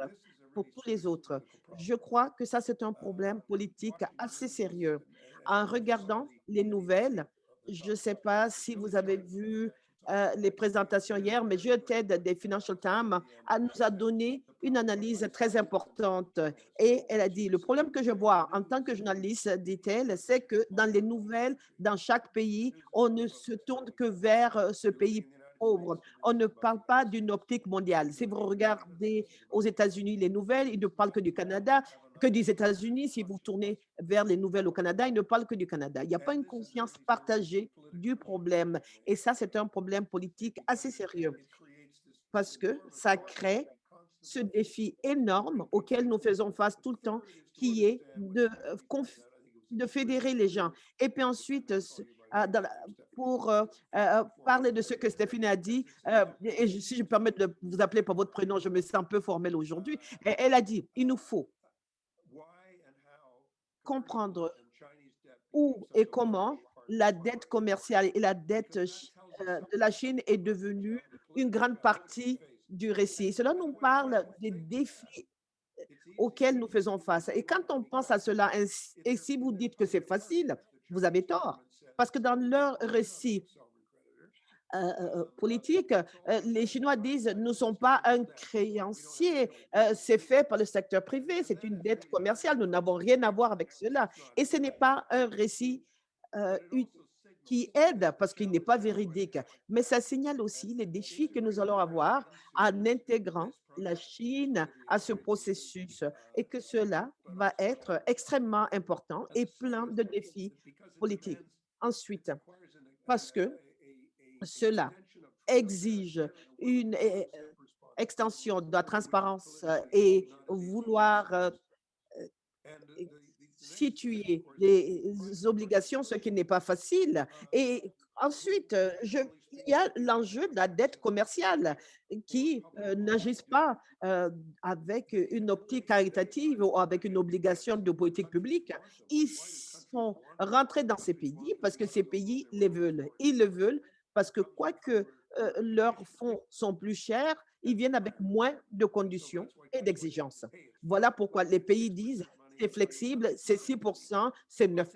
[SPEAKER 5] pour tous les autres? Je crois que ça, c'est un problème politique assez sérieux. En regardant les nouvelles, je ne sais pas si vous avez vu euh, les présentations hier, mais je Ted des Financial Times a, nous a donné une analyse très importante. Et elle a dit, le problème que je vois en tant que journaliste, dit-elle, c'est que dans les nouvelles, dans chaque pays, on ne se tourne que vers euh, ce pays pauvre. On ne parle pas d'une optique mondiale. Si vous regardez aux États-Unis les nouvelles, ils ne parlent que du Canada que des États-Unis. Si vous tournez vers les nouvelles au Canada, ils ne parlent que du Canada. Il n'y a pas une conscience partagée du problème. Et ça, c'est un problème politique assez sérieux parce que ça crée ce défi énorme auquel nous faisons face tout le temps, qui est de, euh, fédérer les gens. Et puis ensuite, pour parler de ce que Stéphanie a dit, et si je me permets de vous appeler par votre prénom, je me sens un peu formelle aujourd'hui, elle a dit, il nous faut comprendre où et comment la dette commerciale et la dette de la Chine est devenue une grande partie du récit. Cela nous parle des défis auxquels nous faisons face. Et quand on pense à cela, et si vous dites que c'est facile, vous avez tort. Parce que dans leur récit euh, euh, euh, politique, les Chinois disent « nous ne sommes pas un créancier, c'est fait par le secteur privé, c'est une dette commerciale, nous n'avons rien à voir avec cela. » Et ce n'est pas un récit qui aide parce qu'il n'est pas véridique, mais ça signale aussi les défis que nous allons avoir en intégrant la Chine à ce processus et que cela va être extrêmement important et plein de défis politiques. Ensuite, parce que cela exige une eh, extension de la transparence et vouloir euh, situer les obligations, ce qui n'est pas facile. Et ensuite, je, il y a l'enjeu de la dette commerciale qui euh, pas euh, avec une optique caritative ou avec une obligation de politique publique. Ils sont rentrés dans ces pays parce que ces pays les veulent. Ils le veulent parce que quoique euh, leurs fonds sont plus chers, ils viennent avec moins de conditions et d'exigences. Voilà pourquoi les pays disent c'est flexible, c'est 6% c'est 9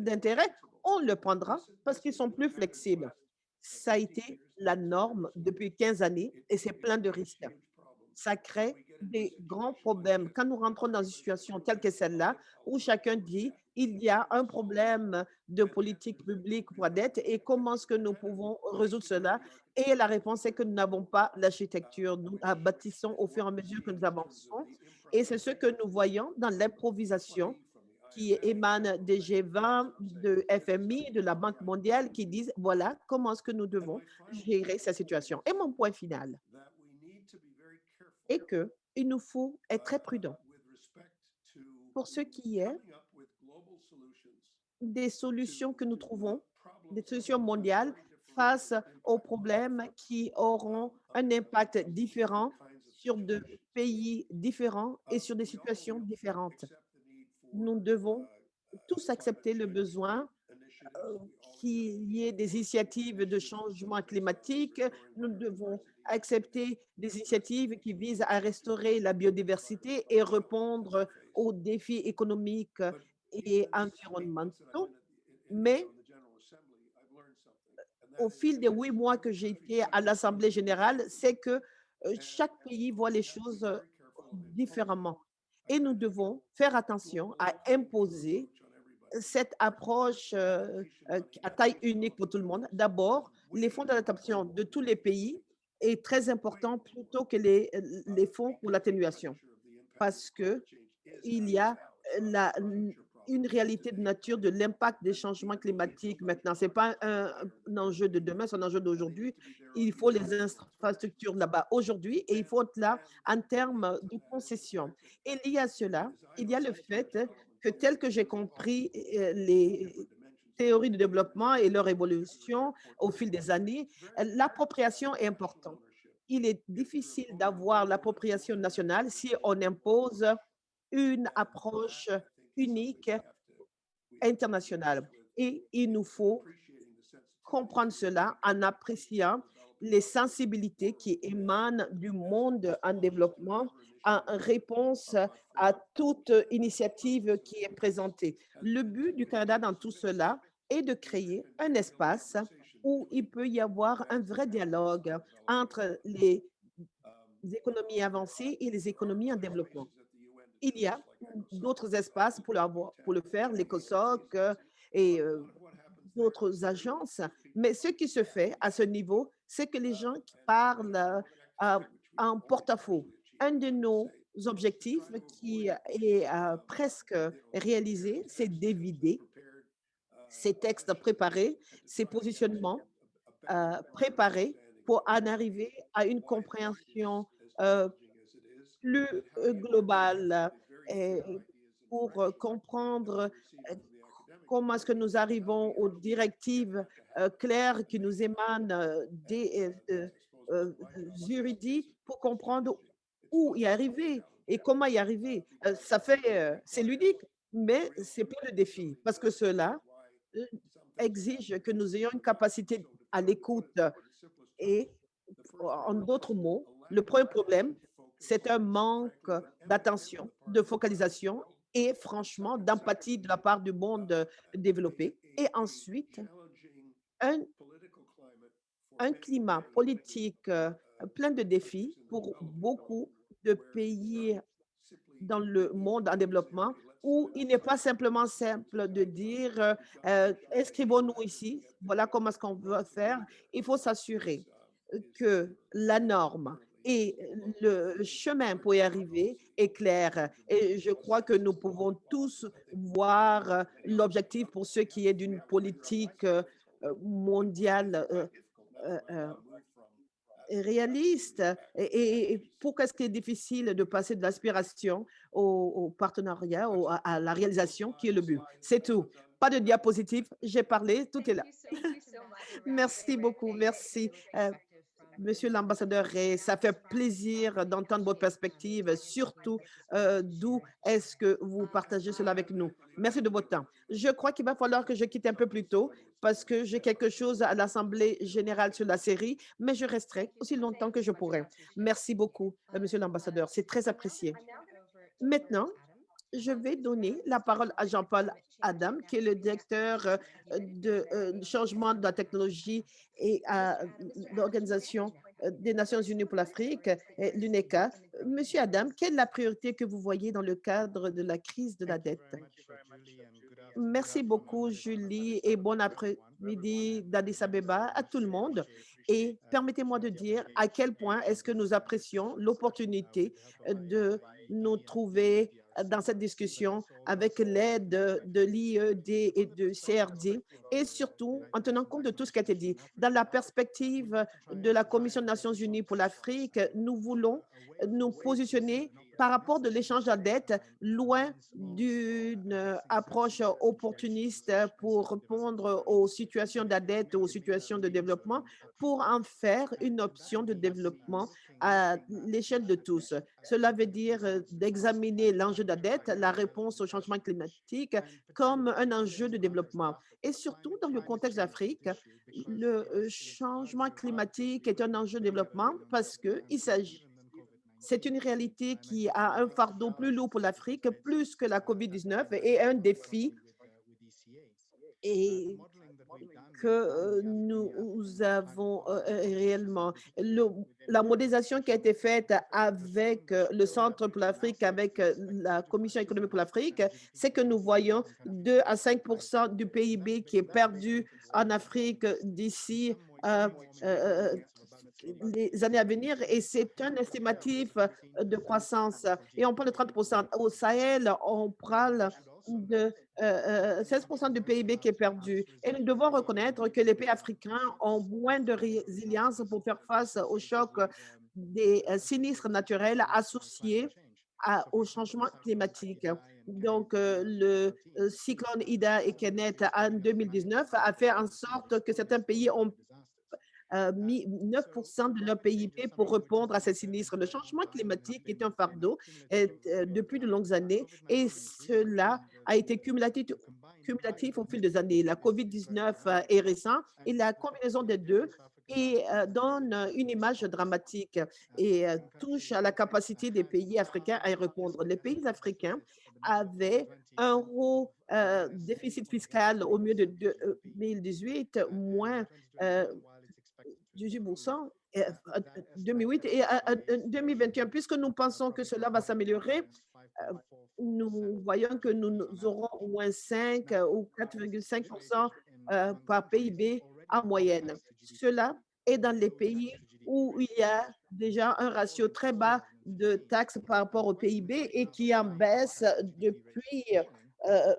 [SPEAKER 5] d'intérêt, on le prendra parce qu'ils sont plus flexibles. Ça a été la norme depuis 15 années et c'est plein de risques. Ça crée des grands problèmes. Quand nous rentrons dans une situation telle que celle-là, où chacun dit il y a un problème de politique publique pour la dette et comment est-ce que nous pouvons résoudre cela? Et la réponse est que nous n'avons pas l'architecture. Nous bâtissons au fur et à mesure que nous avançons. Et c'est ce que nous voyons dans l'improvisation qui émane des G20, de FMI, de la Banque mondiale, qui disent, voilà comment est-ce que nous devons gérer cette situation. Et mon point final est qu'il nous faut être très prudent pour ce qui est des solutions que nous trouvons, des solutions mondiales face aux problèmes qui auront un impact différent sur de pays différents et sur des situations différentes. Nous devons tous accepter le besoin euh, qu'il y ait des initiatives de changement climatique. Nous devons accepter des initiatives qui visent à restaurer la biodiversité et répondre aux défis économiques et environnementaux. Mais au fil des huit mois que j'ai été à l'Assemblée générale, c'est que euh, chaque pays voit les choses euh, différemment. Et nous devons faire attention à imposer cette approche euh, à taille unique pour tout le monde. D'abord, les fonds d'adaptation de tous les pays est très important plutôt que les, les fonds pour l'atténuation parce que il y a la, une réalité de nature de l'impact des changements climatiques maintenant. Ce n'est pas un, enjeu de demain, c'est un enjeu d'aujourd'hui. Il faut les infrastructures là-bas aujourd'hui et il faut être là en termes de concession. Et lié à cela, il y a le fait que tel que j'ai compris euh, les théories de développement et leur évolution au fil des années, l'appropriation est importante. Il est difficile d'avoir l'appropriation nationale si on impose une approche unique internationale. Et il nous faut comprendre cela en appréciant les sensibilités qui émanent du monde en développement en réponse à toute initiative qui est présentée. Le but du Canada dans tout cela est de créer un espace où il peut y avoir un vrai dialogue entre les économies avancées et les économies en développement il y a d'autres espaces pour, le faire, l'ECOSOC euh, et euh, d'autres agences. Mais ce qui se fait à ce niveau, c'est que les gens parlent euh, en porte-à-faux. Un de nos objectifs qui est presque réalisé, c'est d'éviter ces textes préparés, ces positionnements préparés pour en arriver à une compréhension plus global et pour comprendre comment est-ce que nous arrivons aux directives euh, claires qui nous émanent euh, des euh, juridiques pour comprendre où y arriver et comment y arriver. ça fait, c'est ludique, mais c'est pas le défi parce que cela exige que nous ayons une capacité à l'écoute et en d'autres mots, le premier problème, c'est un manque d'attention, de focalisation et franchement d'empathie de la part du monde développé. Et ensuite, un, climat politique euh, plein de défis pour beaucoup de pays dans le monde en développement où il n'est pas simplement simple de dire euh, inscrivons-nous ici, voilà comment est-ce qu'on veut faire. Il faut s'assurer que la norme et le chemin pour y arriver est clair. Et je crois que nous pouvons tous voir l'objectif pour ce qui est d'une politique euh, mondiale euh, réaliste. Et, pourquoi est-ce qu'il est difficile de passer de l'aspiration au, partenariat, à, la réalisation qui est le but? C'est tout. Pas de diapositive, j'ai parlé, tout est là. merci beaucoup, merci. Monsieur l'ambassadeur ça fait plaisir d'entendre votre perspective, surtout euh, d'où est-ce que vous partagez cela avec nous. Merci de votre temps. Je crois qu'il va falloir que je quitte un peu plus tôt parce que j'ai quelque chose à l'Assemblée générale sur la série, mais je resterai aussi longtemps que je pourrai. Merci beaucoup, euh, monsieur l'ambassadeur. C'est très apprécié. Maintenant, je vais donner la parole à Jean-Paul Adam, qui est le directeur euh, de euh, changement de la technologie et à l'Organisation euh, des Nations Unies pour l'Afrique, l'UNECA. Monsieur Adam, quelle est la priorité que vous voyez dans le cadre de la crise de la dette? Merci beaucoup, Julie, et bon après-midi d'Addis Abeba à tout le monde. Et permettez-moi de dire à quel point est-ce que nous apprécions l'opportunité de nous trouver dans cette discussion avec l'aide de, l'IED et de CRD et surtout en tenant compte de tout ce qui a été dit. Dans la perspective de la Commission des Nations Unies pour l'Afrique, nous voulons nous positionner par rapport de l'échange de dette, loin d'une approche opportuniste pour répondre aux situations de dette, aux situations de développement, pour en faire une option de développement à l'échelle de tous. Cela veut dire d'examiner l'enjeu de la dette, la réponse au changement climatique comme un enjeu de développement. Et surtout, dans le contexte d'Afrique, le changement climatique est un enjeu de développement parce s'agit c'est une réalité qui a un fardeau plus lourd pour l'Afrique, plus que la COVID-19 et un défi que nous avons réellement. la modélisation qui a été faite avec le Centre pour l'Afrique, avec la Commission économique pour l'Afrique, c'est que nous voyons 2 à 5 du PIB qui est perdu en Afrique d'ici les années à venir et c'est un estimatif euh, de croissance. Et on parle de 30% Au Sahel, on parle de 16% euh, euh, du PIB qui est perdu. Et nous devons reconnaître que les pays africains ont moins de résilience pour faire face au choc des sinistres naturels associés au changement climatique. Donc, le cyclone Ida et Kenneth en 2019 a fait en sorte que certains pays ont mis 9 de leur PIB pour répondre à ces sinistres. Le changement climatique est un fardeau depuis de longues années et cela a été cumulatif, cumulatif au fil des années. La COVID-19 est récent et la combinaison des deux et donne une image dramatique et touche à la capacité des pays africains à y répondre. Les pays africains avaient un haut déficit fiscal au milieu de 2018, moins 18 2008 et 2021. Puisque nous pensons que cela va s'améliorer, euh, nous voyons que nous aurons au moins 5 ou 4,5% euh, par PIB en moyenne. Cela est dans les pays où il y a déjà un ratio très bas de taxes par rapport au PIB et qui en baisse depuis euh,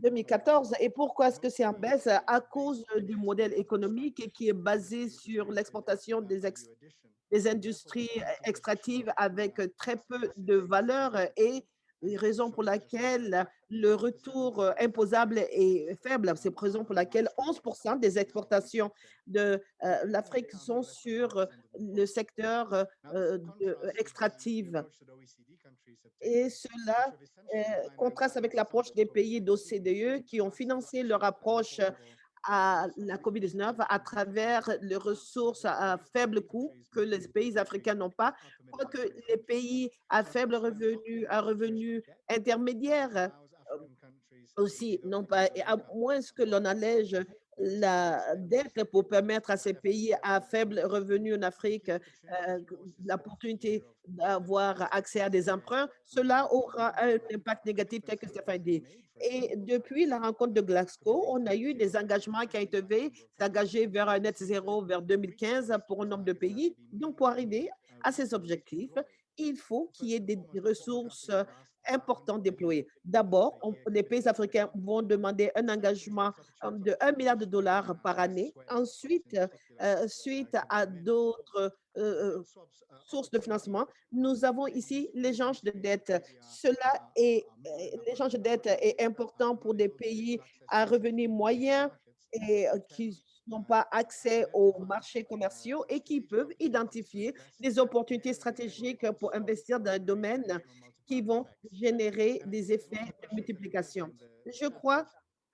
[SPEAKER 5] 2014. Et pourquoi est-ce que c'est en baisse? À cause du modèle économique qui est basé sur l'exportation des, des industries extractives avec très peu de valeur et raison pour laquelle le retour euh, imposable est faible. C'est la raison pour laquelle 11% des exportations de euh, l'Afrique sont sur le secteur extractif. Et cela contraste avec l'approche des pays d'OCDE qui ont financé leur approche à la COVID-19 à travers les ressources à faible coût que les pays africains n'ont pas, que les pays à faible revenu, à revenu intermédiaire euh, aussi n'ont pas, et à moins que l'on allège la dette pour permettre à ces pays à faible revenu en Afrique euh, l'opportunité d'avoir accès à des emprunts, cela aura un impact négatif tel que Stéphane dit. Et depuis la rencontre de Glasgow, on a eu des engagements qui ont été s'engager vers un net zéro vers 2015 pour un nombre de pays. Donc, pour arriver à ces objectifs, il faut qu'il y ait des ressources important déployés. D'abord, les pays africains vont demander un engagement euh, de 1 milliard de dollars par année. Ensuite, euh, suite à d'autres euh, sources de financement, nous avons ici l'échange de dette. Cela est, l'échange de dette est important pour des pays à revenus moyens et qui n'ont pas accès aux marchés commerciaux et qui peuvent identifier des opportunités stratégiques pour investir dans un domaine qui vont générer des effets de multiplication. Je crois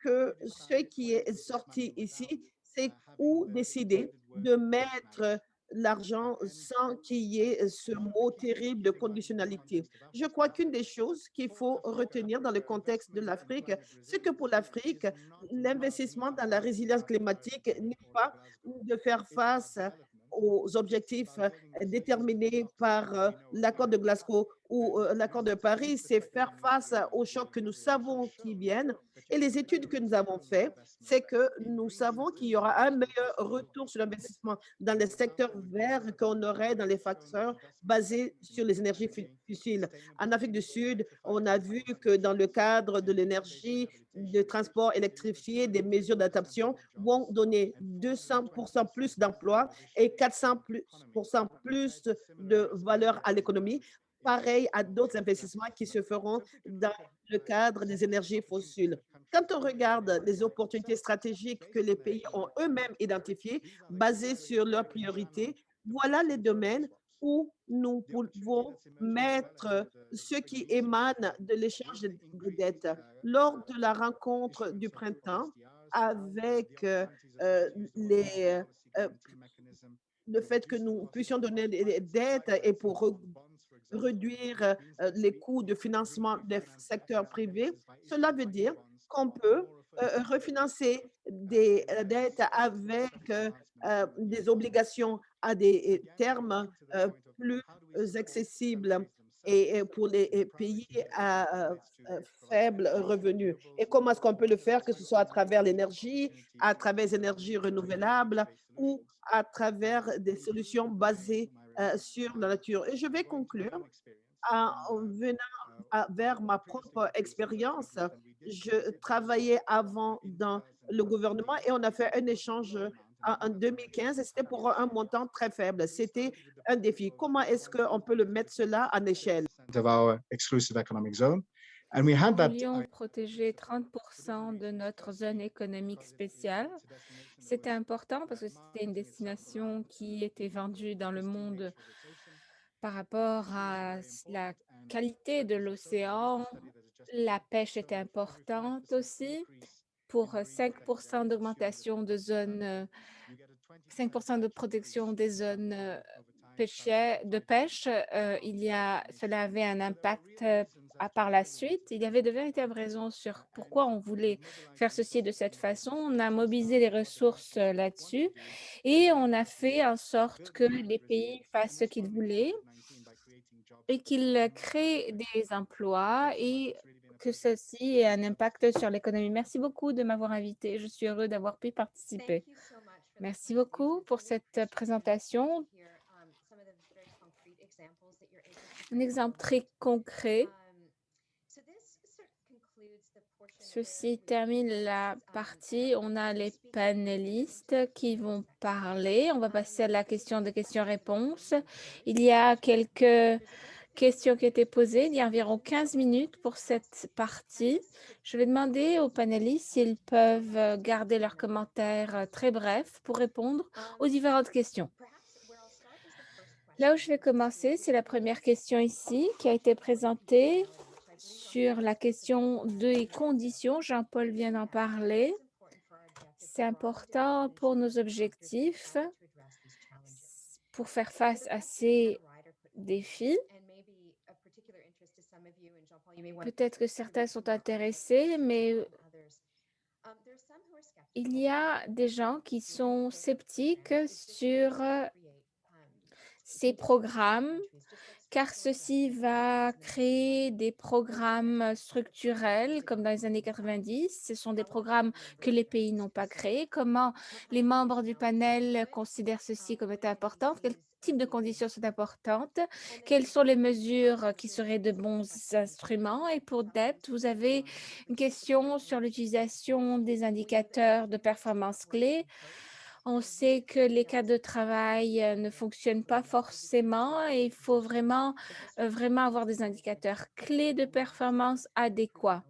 [SPEAKER 5] que ce qui est sorti ici, c'est où décider de mettre l'argent sans qu'il y ait ce mot terrible de conditionnalité. Je crois qu'une des choses qu'il faut retenir dans le contexte de l'Afrique, c'est que pour l'Afrique, l'investissement dans la résilience climatique n'est pas de faire face aux objectifs déterminés par l'accord de Glasgow ou l'accord de Paris, c'est faire face aux chocs que nous savons qui viennent. Et les études que nous avons faites, c'est que nous savons qu'il y aura un meilleur retour sur l'investissement dans les secteurs verts qu'on aurait dans les facteurs basés sur les énergies fossiles. En Afrique du Sud, on a vu que dans le cadre de l'énergie, de transport électrifié, des mesures d'adaptation vont donner 200% plus d'emplois et 400% plus de valeur à l'économie pareil à d'autres investissements qui se feront dans le cadre des énergies fossiles. Quand on regarde les opportunités stratégiques que les pays ont eux-mêmes identifiées, basées sur leurs priorités, voilà les domaines où nous pouvons mettre ce qui émane de l'échange de dettes. Lors de la rencontre du printemps avec euh, les, euh, le fait que nous puissions donner des dettes et pour réduire euh, les coûts de financement des secteurs privés, cela veut dire qu'on peut euh, refinancer des euh, dettes avec des obligations à des termes plus accessibles et pour les pays à faible revenu. Et comment est-ce qu'on peut le faire, que ce soit à travers l'énergie, à travers les énergies renouvelables ou à travers des solutions basées euh, sur la nature. Et je vais conclure en venant vers ma propre expérience. Je travaillais avant dans le gouvernement et on a fait un échange en 2015 et c'était pour un montant très faible. C'était un défi. Comment est-ce qu'on peut le mettre cela en échelle?
[SPEAKER 2] Nous voulions protéger 30% de notre zone économique spéciale. C'était important parce que c'était une destination qui était vendue dans le monde par rapport à la qualité de l'océan. La pêche était importante aussi pour 5% d'augmentation de zones, 5 de protection des zones de pêche. Euh, il y a, cela avait un impact par la suite, il y avait de véritables raisons sur pourquoi on voulait faire ceci de cette façon. On a mobilisé les ressources euh, là-dessus et on a fait en sorte que les pays fassent ce qu'ils voulaient et qu'ils créent des emplois et que ceci ait un impact sur l'économie. Merci beaucoup de m'avoir invité. Je suis heureux d'avoir pu participer. Merci beaucoup pour cette présentation. Un exemple très concret Ceci termine la partie. On a les panélistes qui vont parler. On va passer à la question de questions-réponses. Il y a quelques questions qui été posées. Il y a environ 15 minutes pour cette partie. Je vais demander aux panélistes s'ils peuvent garder leurs commentaires très brefs pour répondre aux différentes questions. Là où je vais commencer, c'est la première question ici qui a été présentée sur la question des conditions. Jean-Paul vient d'en parler. C'est important pour nos objectifs pour faire face à ces défis. Peut-être que certains sont intéressés, mais il y a des gens qui sont sceptiques sur ces programmes car ceci va créer des programmes structurels comme dans les années 90. Ce sont des programmes que les pays n'ont pas créés. Comment les membres du panel considèrent ceci comme étant important? Quel type de conditions sont importantes? Quelles sont les mesures qui seraient de bons instruments? Et pour Deb, vous avez une question sur l'utilisation des indicateurs de performance clés. On sait que les cas de travail euh, ne fonctionnent pas forcément et il faut vraiment, euh, vraiment avoir des indicateurs clés de performance adéquats.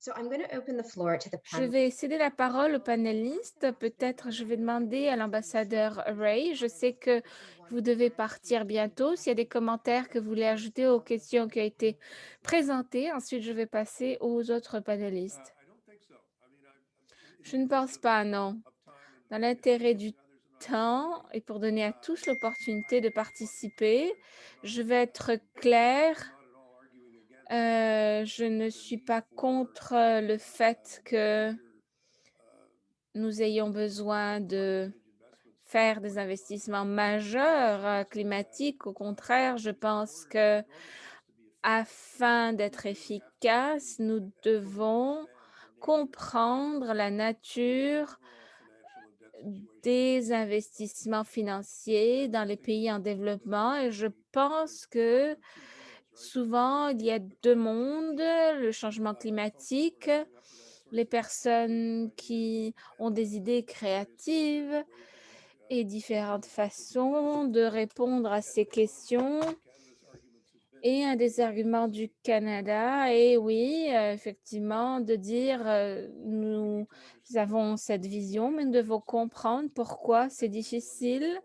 [SPEAKER 2] Je vais céder la parole aux panélistes. Peut-être je vais demander à l'ambassadeur Ray. Je sais que vous devez partir bientôt. S'il y a des commentaires que vous voulez ajouter aux questions qui ont été présentées, ensuite je vais passer aux autres panélistes. Je ne pense pas, non. Dans l'intérêt du temps et pour donner à tous l'opportunité de participer, je vais être claire. Euh, je ne suis pas contre le fait que nous ayons besoin de faire des investissements majeurs euh, climatiques. Au contraire, je pense que afin d'être efficace, nous devons comprendre la nature des investissements financiers dans les pays en développement et je pense que souvent il y a deux mondes, le changement climatique, les personnes qui ont des idées créatives et différentes façons de répondre à ces questions et un des arguments du Canada est, oui, euh, effectivement, de dire euh, nous avons cette vision, mais nous devons comprendre pourquoi c'est difficile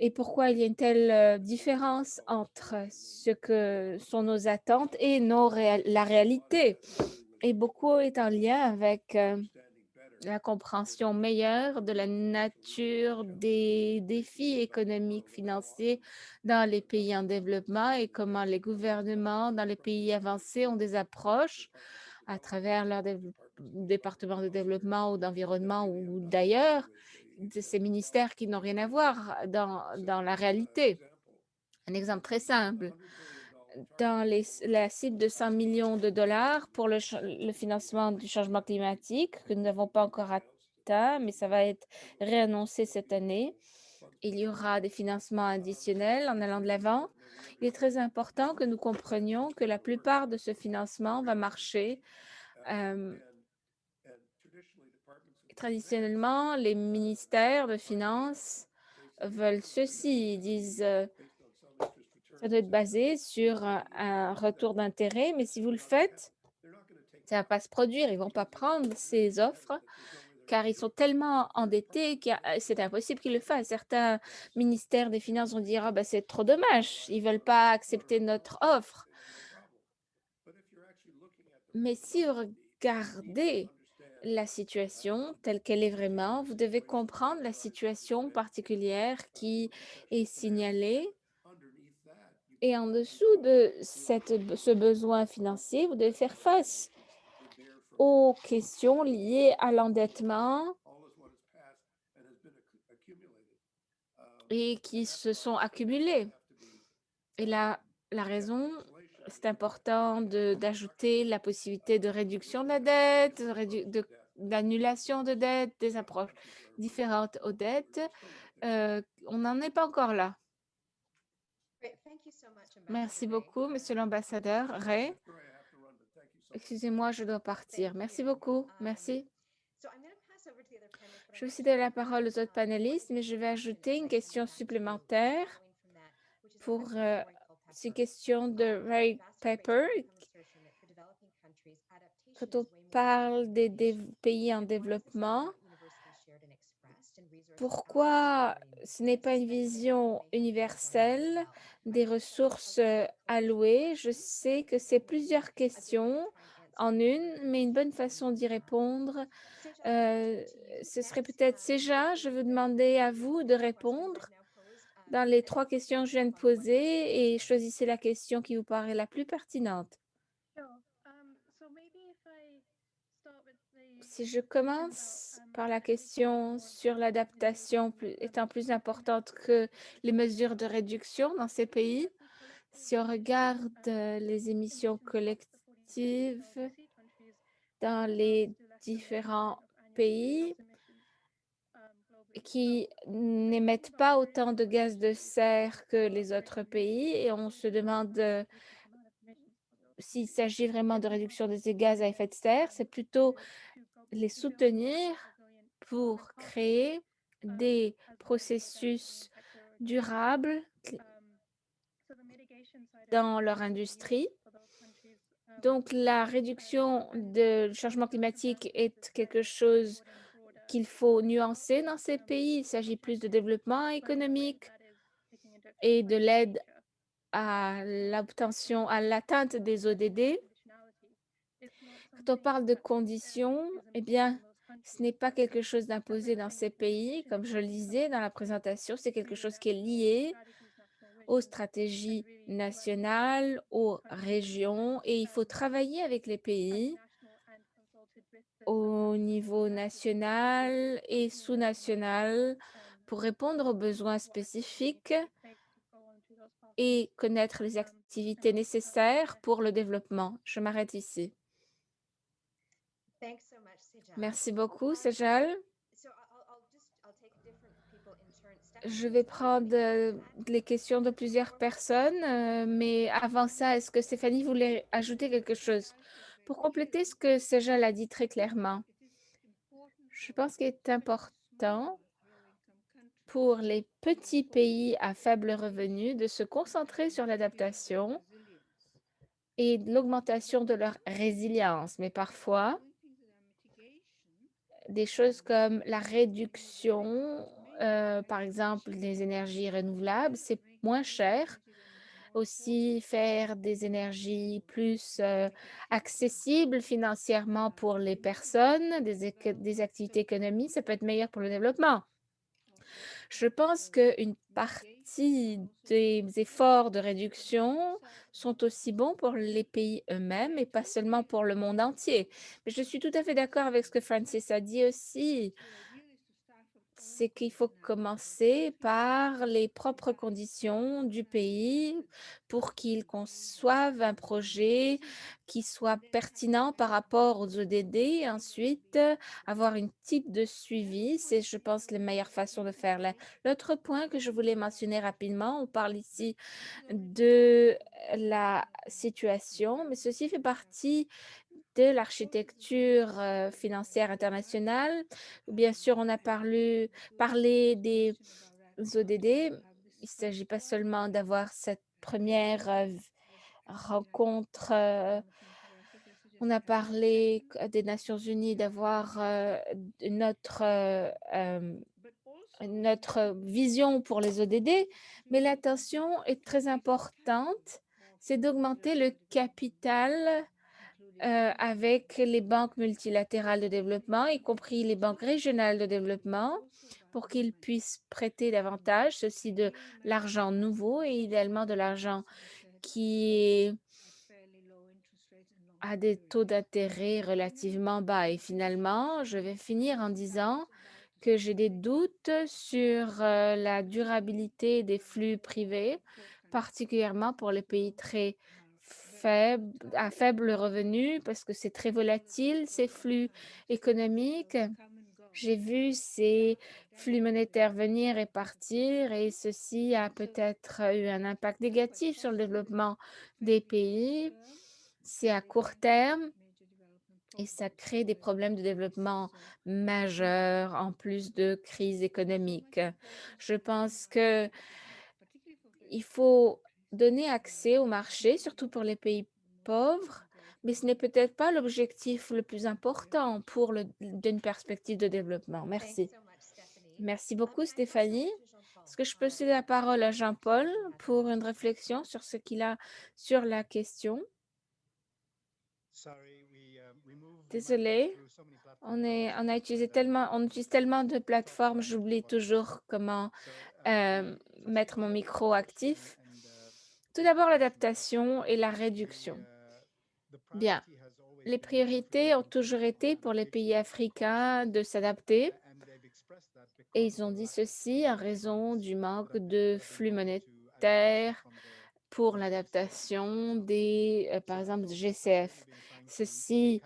[SPEAKER 2] et pourquoi il y a une telle euh, différence entre ce que sont nos attentes et nos la réalité. Et beaucoup est en lien avec la compréhension meilleure de la nature des défis économiques, financiers dans les pays en développement et comment les gouvernements dans les pays avancés ont des approches à travers leur département de développement ou d'environnement ou d'ailleurs, de ces ministères qui n'ont rien à voir dans, dans la réalité. Un exemple très simple, dans les, la cible de 100 millions de dollars pour le, financement du changement climatique que nous n'avons pas encore atteint, mais ça va être réannoncé cette année. Il y aura des financements additionnels en allant de l'avant. Il est très important que nous comprenions que la plupart de ce financement va marcher. Euh, traditionnellement, les ministères de finances veulent ceci. Ils disent euh, ça doit être basé sur un, retour d'intérêt, mais si vous le faites, ça ne va pas se produire. Ils ne vont pas prendre ces offres car ils sont tellement endettés que c'est impossible qu'ils le fassent. Certains ministères des Finances vont dire ah, ben, c'est trop dommage, ils ne veulent pas accepter notre offre. Mais si vous regardez la situation telle qu'elle est vraiment, vous devez comprendre la situation particulière qui est signalée et en dessous de cette, ce besoin financier, vous devez faire face aux questions liées à l'endettement et qui se sont accumulées. Et là, la raison, c'est important d'ajouter la possibilité de réduction de la dette, d'annulation de, dette, des approches différentes aux dettes. Euh, on n'en est pas encore là. Merci beaucoup, Monsieur l'ambassadeur. Ray, excusez-moi, je dois partir. Merci beaucoup. Merci. Je vais céder la parole aux autres panélistes, mais je vais ajouter une question supplémentaire pour euh, ces questions de Ray Pepper. Quand on parle des, des pays en développement, pourquoi ce n'est pas une vision universelle des ressources euh, allouées? Je sais que c'est plusieurs questions en une, mais une bonne façon d'y répondre, euh, ce serait peut-être Seja, je veux demander à vous de répondre dans les trois questions que je viens de poser et choisissez la question qui vous paraît la plus pertinente. Si je commence par la question sur l'adaptation étant plus importante que les mesures de réduction dans ces pays, si on regarde euh, les émissions collectives dans les différents pays qui n'émettent pas autant de gaz de serre que les autres pays et on se demande euh, s'il s'agit vraiment de réduction des gaz à effet de serre, c'est plutôt les soutenir pour créer des processus durables dans leur industrie. Donc, la réduction du changement climatique est quelque chose qu'il faut nuancer dans ces pays. Il s'agit plus de développement économique et de l'aide à l'obtention, à l'atteinte des ODD. Quand on parle de conditions, eh bien, ce n'est pas quelque chose d'imposé dans ces pays. Comme je le disais dans la présentation, c'est quelque chose qui est lié aux stratégies nationales, aux régions, et il faut travailler avec les pays au niveau national et sous-national pour répondre aux besoins spécifiques et connaître les activités nécessaires pour le développement. Je m'arrête ici. Merci beaucoup, Sejal. Je vais prendre euh, les questions de plusieurs personnes, euh, mais avant ça, est-ce que Stéphanie voulait ajouter quelque chose? Pour compléter ce que Sejal a dit très clairement, je pense qu'il est important pour les petits pays à faible revenu de se concentrer sur l'adaptation et l'augmentation de leur résilience. Mais parfois, des choses comme la réduction, euh, par exemple, des énergies renouvelables, c'est moins cher. Aussi, faire des énergies plus euh, accessibles financièrement pour les personnes, des, des activités économiques, ça peut être meilleur pour le développement. Je pense qu'une partie des efforts de réduction sont aussi bons pour les pays eux-mêmes et pas seulement pour le monde entier. Mais je suis tout à fait d'accord avec ce que Francis a dit aussi c'est qu'il faut commencer par les propres conditions du pays pour qu'il conçoive un projet qui soit pertinent par rapport aux ODD. Ensuite, avoir une type de suivi, c'est, je pense, la meilleure façon de faire. L'autre point que je voulais mentionner rapidement, on parle ici de la situation, mais ceci fait partie l'architecture euh, financière internationale. Bien sûr, on a parlé, parlé des ODD. Il ne s'agit pas seulement d'avoir cette première euh, rencontre. Euh, on a parlé des Nations unies d'avoir notre, notre vision pour les ODD, mais l'attention est très importante, c'est d'augmenter le capital euh, avec les banques multilatérales de développement, y compris les banques régionales de développement, pour qu'ils puissent prêter davantage, ceci de l'argent nouveau et idéalement de l'argent qui a des taux d'intérêt relativement bas. Et finalement, je vais finir en disant que j'ai des doutes sur euh, la durabilité des flux privés, particulièrement pour les pays très à faible revenu parce que c'est très volatile, ces flux économiques. J'ai vu ces flux monétaires venir et partir et ceci a peut-être eu un impact négatif sur le développement des pays. C'est à court terme et ça crée des problèmes de développement majeurs en plus de crise économique. Je pense que il faut donner accès au marché, surtout pour les pays pauvres, mais ce n'est peut-être pas l'objectif le plus important pour d'une perspective de développement. Merci. Merci beaucoup, Stéphanie. Est-ce que je peux céder la parole à Jean-Paul pour une réflexion sur ce qu'il a sur la question? Désolé, on, est, on a utilisé tellement, on utilise tellement de plateformes, j'oublie toujours comment euh, mettre mon micro actif. Tout d'abord, l'adaptation et la réduction. Bien, les priorités ont toujours été pour les pays africains de s'adapter et ils ont dit ceci en raison du manque de flux monétaires pour l'adaptation des, euh, par exemple, GCF. Ceci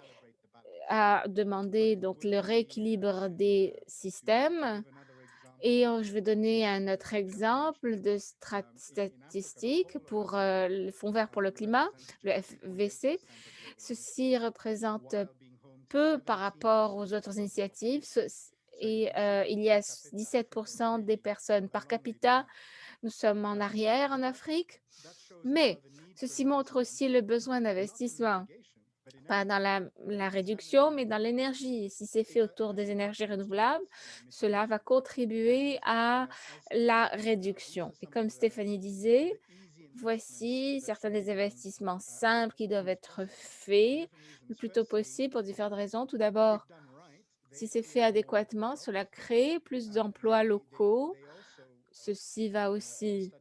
[SPEAKER 2] a demandé donc le rééquilibre des systèmes. Et je vais donner un autre exemple de statistique pour le Fonds vert pour le climat, le FVC. Ceci représente peu par rapport aux autres initiatives et il y a 17% des personnes par capita. Nous sommes en arrière en Afrique, mais ceci montre aussi le besoin d'investissement, pas dans la, réduction, mais dans l'énergie. Si c'est fait autour des énergies renouvelables, cela va contribuer à la réduction. Et comme Stéphanie disait, voici certains des investissements simples qui doivent être faits le plus tôt possible pour différentes raisons. Tout d'abord, si c'est fait adéquatement, cela crée plus d'emplois locaux. Ceci va aussi...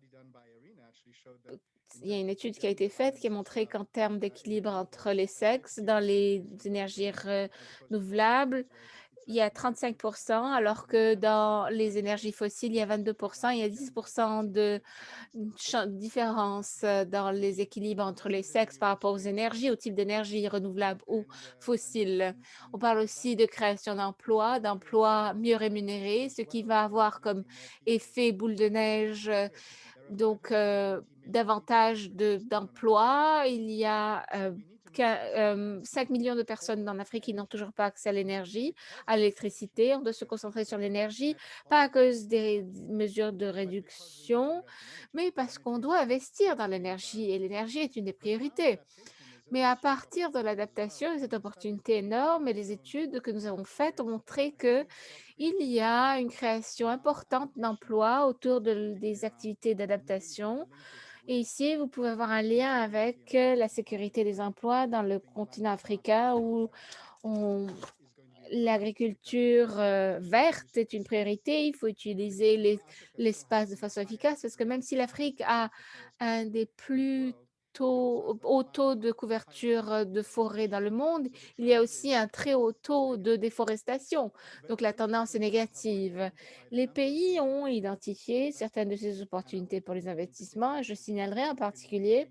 [SPEAKER 2] Il y a une étude qui a été faite qui a montré qu'en termes d'équilibre entre les sexes dans les énergies renouvelables, il y a 35% alors que dans les énergies fossiles, il y a 22 il y a 10 de différence euh, dans les équilibres entre les sexes par rapport aux énergies, au type d'énergie renouvelable ou fossile. On parle aussi de création d'emplois, d'emplois mieux rémunérés, ce qui va avoir comme effet boule de neige donc euh, davantage d'emplois. il y a euh, 5 millions de personnes en Afrique qui n'ont toujours pas accès à l'énergie, à l'électricité. On doit se concentrer sur l'énergie, pas à cause des mesures de réduction, mais parce qu'on doit investir dans l'énergie et l'énergie est une des priorités. Mais à partir de l'adaptation, cette opportunité énorme et les études que nous avons faites ont montré qu'il y a une création importante d'emplois autour de, des activités d'adaptation et ici, vous pouvez avoir un lien avec euh, la sécurité des emplois dans le continent africain où l'agriculture euh, verte est une priorité. Il faut utiliser l'espace de façon efficace parce que même si l'Afrique a un des plus taux, haut taux de couverture euh, de forêt dans le monde, il y a aussi un très haut taux de déforestation. Donc, la tendance est négative. Les pays ont identifié certaines de ces opportunités pour les investissements. Je signalerai en particulier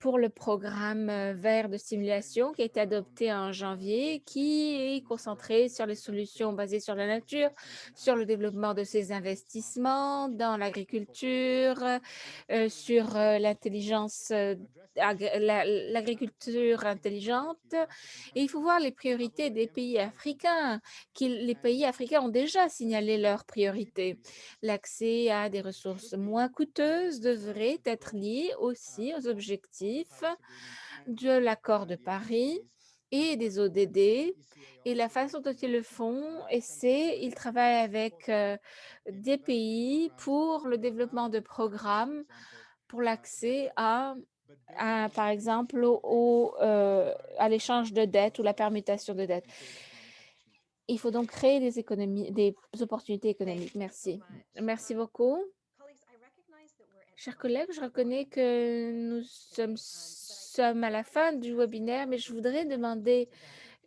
[SPEAKER 2] pour le programme euh, vert de stimulation qui a été adopté en janvier, qui est concentré sur les solutions basées sur la nature, sur le développement de ces investissements dans l'agriculture, euh, sur euh, l'intelligence l'agriculture intelligente. Et il faut voir les priorités des pays africains. Les pays africains ont déjà signalé leurs priorités. L'accès à des ressources moins coûteuses devrait être lié aussi aux objectifs de l'accord de Paris et des ODD. Et la façon dont ils le font, c'est ils travaillent avec euh, des pays pour le développement de programmes pour l'accès à par exemple, euh, à l'échange de dettes ou la permutation de dettes. Il faut donc créer des économies, des opportunités économiques. Merci. Merci beaucoup. Chers collègues, je reconnais que nous sommes, sommes à la fin du webinaire, mais je voudrais demander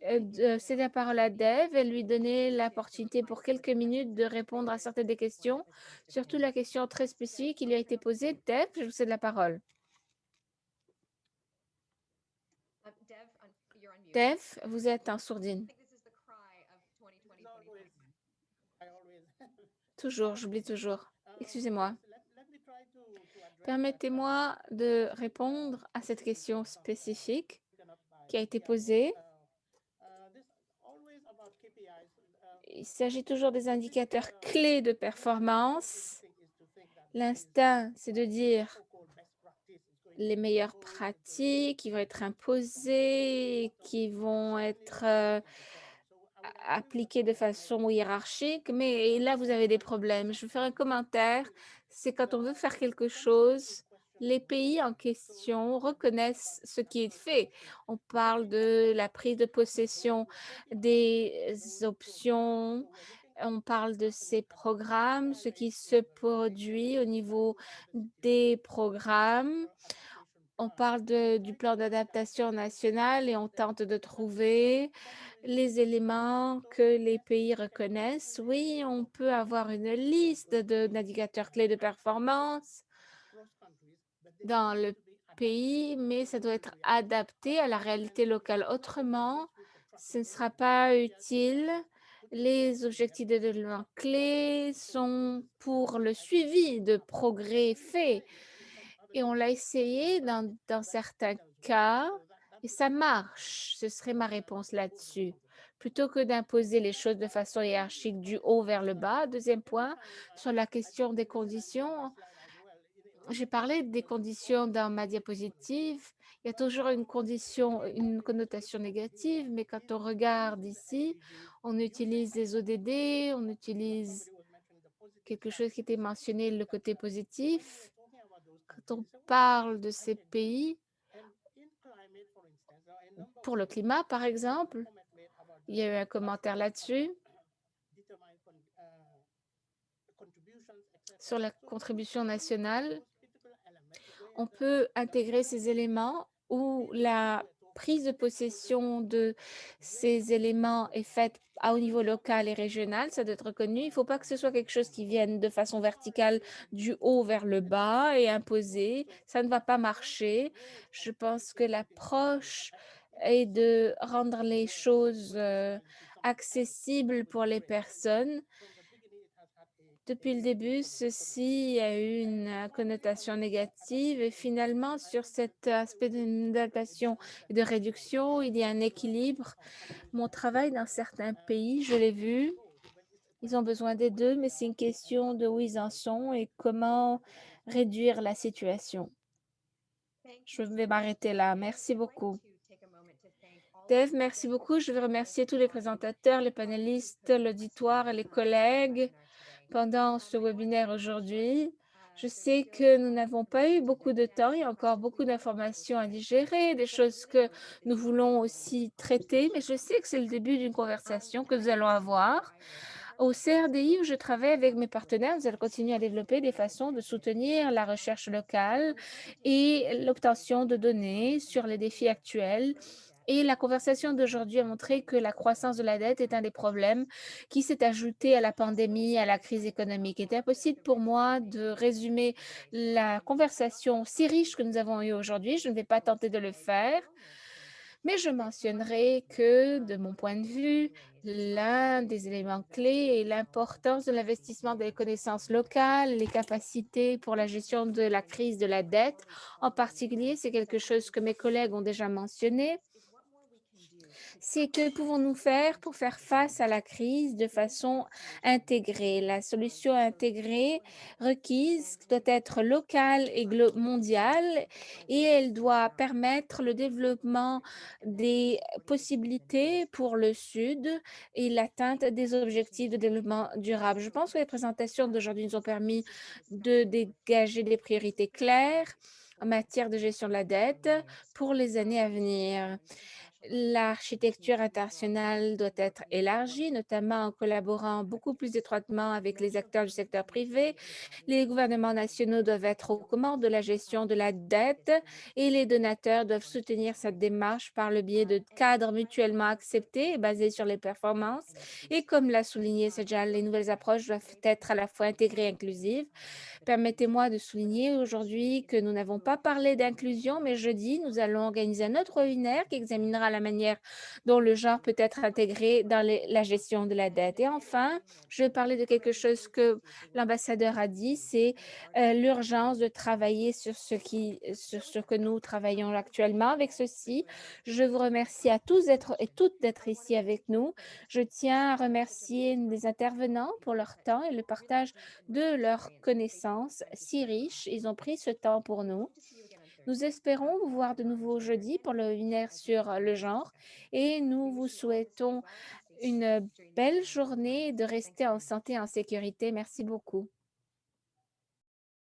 [SPEAKER 2] euh, de céder la parole à Dev et lui donner l'opportunité pour quelques minutes de répondre à certaines des questions, surtout la question très spécifique qui lui a été posée. Dev, je vous cède la parole. Dev, vous êtes en sourdine. Toujours, j'oublie toujours. Excusez-moi. Permettez-moi de répondre à cette question spécifique qui a été posée. Il s'agit toujours des indicateurs clés de performance. L'instinct, c'est de dire les meilleures pratiques qui vont être imposées, qui vont être euh, appliquées de façon hiérarchique, mais là, vous avez des problèmes. Je vais faire un commentaire. C'est quand on veut faire quelque chose, les pays en question reconnaissent ce qui est fait. On parle de la prise de possession des options, on parle de ces programmes, ce qui se produit au niveau des programmes. On parle de, du plan d'adaptation national et on tente de trouver les éléments que les pays reconnaissent. Oui, on peut avoir une liste de navigateurs clés de performance dans le pays, mais ça doit être adapté à la réalité locale. Autrement, ce ne sera pas utile. Les objectifs de développement clés sont pour le suivi de progrès faits. Et on l'a essayé dans, certains cas et ça marche. Ce serait ma réponse là-dessus. Plutôt que d'imposer les choses de façon hiérarchique du haut vers le bas. Deuxième point, sur la question des conditions, j'ai parlé des conditions dans ma diapositive. Il y a toujours une condition, une connotation négative, mais quand on regarde ici, on utilise des ODD, on utilise quelque chose qui était mentionné, le côté positif. On parle de ces pays, pour le climat, par exemple, il y a eu un commentaire là-dessus sur la contribution nationale. On peut intégrer ces éléments où la prise de possession de ces éléments est faite au niveau local et régional, ça doit être reconnu. Il ne faut pas que ce soit quelque chose qui vienne de façon verticale du haut vers le bas et imposé. Ça ne va pas marcher. Je pense que l'approche est de rendre les choses euh, accessibles pour les personnes depuis le début, ceci a eu une euh, connotation négative et finalement, sur cet aspect d'adaptation et de réduction, il y a un équilibre. Mon travail dans certains pays, je l'ai vu, ils ont besoin des deux, mais c'est une question de où ils en sont et comment réduire la situation. Je vais m'arrêter là. Merci beaucoup. Dave, merci beaucoup. Je veux remercier tous les présentateurs, les panélistes, l'auditoire et les collègues pendant ce webinaire aujourd'hui. Je sais que nous n'avons pas eu beaucoup de temps, il y a encore beaucoup d'informations à digérer, des choses que nous voulons aussi traiter, mais je sais que c'est le début d'une conversation que nous allons avoir. Au CRDI, où je travaille avec mes partenaires, nous allons continuer à développer des façons de soutenir la recherche locale et l'obtention de données sur les défis actuels et la conversation d'aujourd'hui a montré que la croissance de la dette est un des problèmes qui s'est ajouté à la pandémie, à la crise économique. Il est impossible pour moi de résumer la conversation si riche que nous avons eue aujourd'hui? Je ne vais pas tenter de le faire. Mais je mentionnerai que, de mon point de vue, l'un des éléments clés est l'importance de l'investissement des connaissances locales, les capacités pour la gestion de la crise de la dette. En particulier, c'est quelque chose que mes collègues ont déjà mentionné c'est que pouvons-nous faire pour faire face à la crise de façon intégrée? La solution intégrée requise doit être locale et mondiale et elle doit permettre le développement des possibilités pour le Sud et l'atteinte des objectifs de développement durable. Je pense que les présentations d'aujourd'hui nous ont permis de dégager des priorités claires en matière de gestion de la dette pour les années à venir. L'architecture internationale doit être élargie, notamment en collaborant beaucoup plus étroitement avec les acteurs du secteur privé. Les gouvernements nationaux doivent être aux commandes de la gestion de la dette et les donateurs doivent soutenir cette démarche par le biais de cadres mutuellement acceptés et basés sur les performances. Et comme l'a souligné Sejal, les nouvelles approches doivent être à la fois intégrées et inclusives. Permettez-moi de souligner aujourd'hui que nous n'avons pas parlé d'inclusion, mais jeudi, nous allons organiser un autre webinaire qui examinera la manière dont le genre peut être intégré dans la gestion de la dette. Et enfin, je vais parler de quelque chose que l'ambassadeur a dit, c'est euh, l'urgence de travailler sur ce, qui, sur ce que nous travaillons actuellement. Avec ceci, je vous remercie à tous et toutes d'être ici avec nous. Je tiens à remercier les intervenants pour leur temps et le partage de leurs connaissances si riches. Ils ont pris ce temps pour nous. Nous espérons vous voir de nouveau jeudi pour le webinaire sur le genre et nous vous souhaitons une belle journée de rester en santé et en sécurité. Merci beaucoup.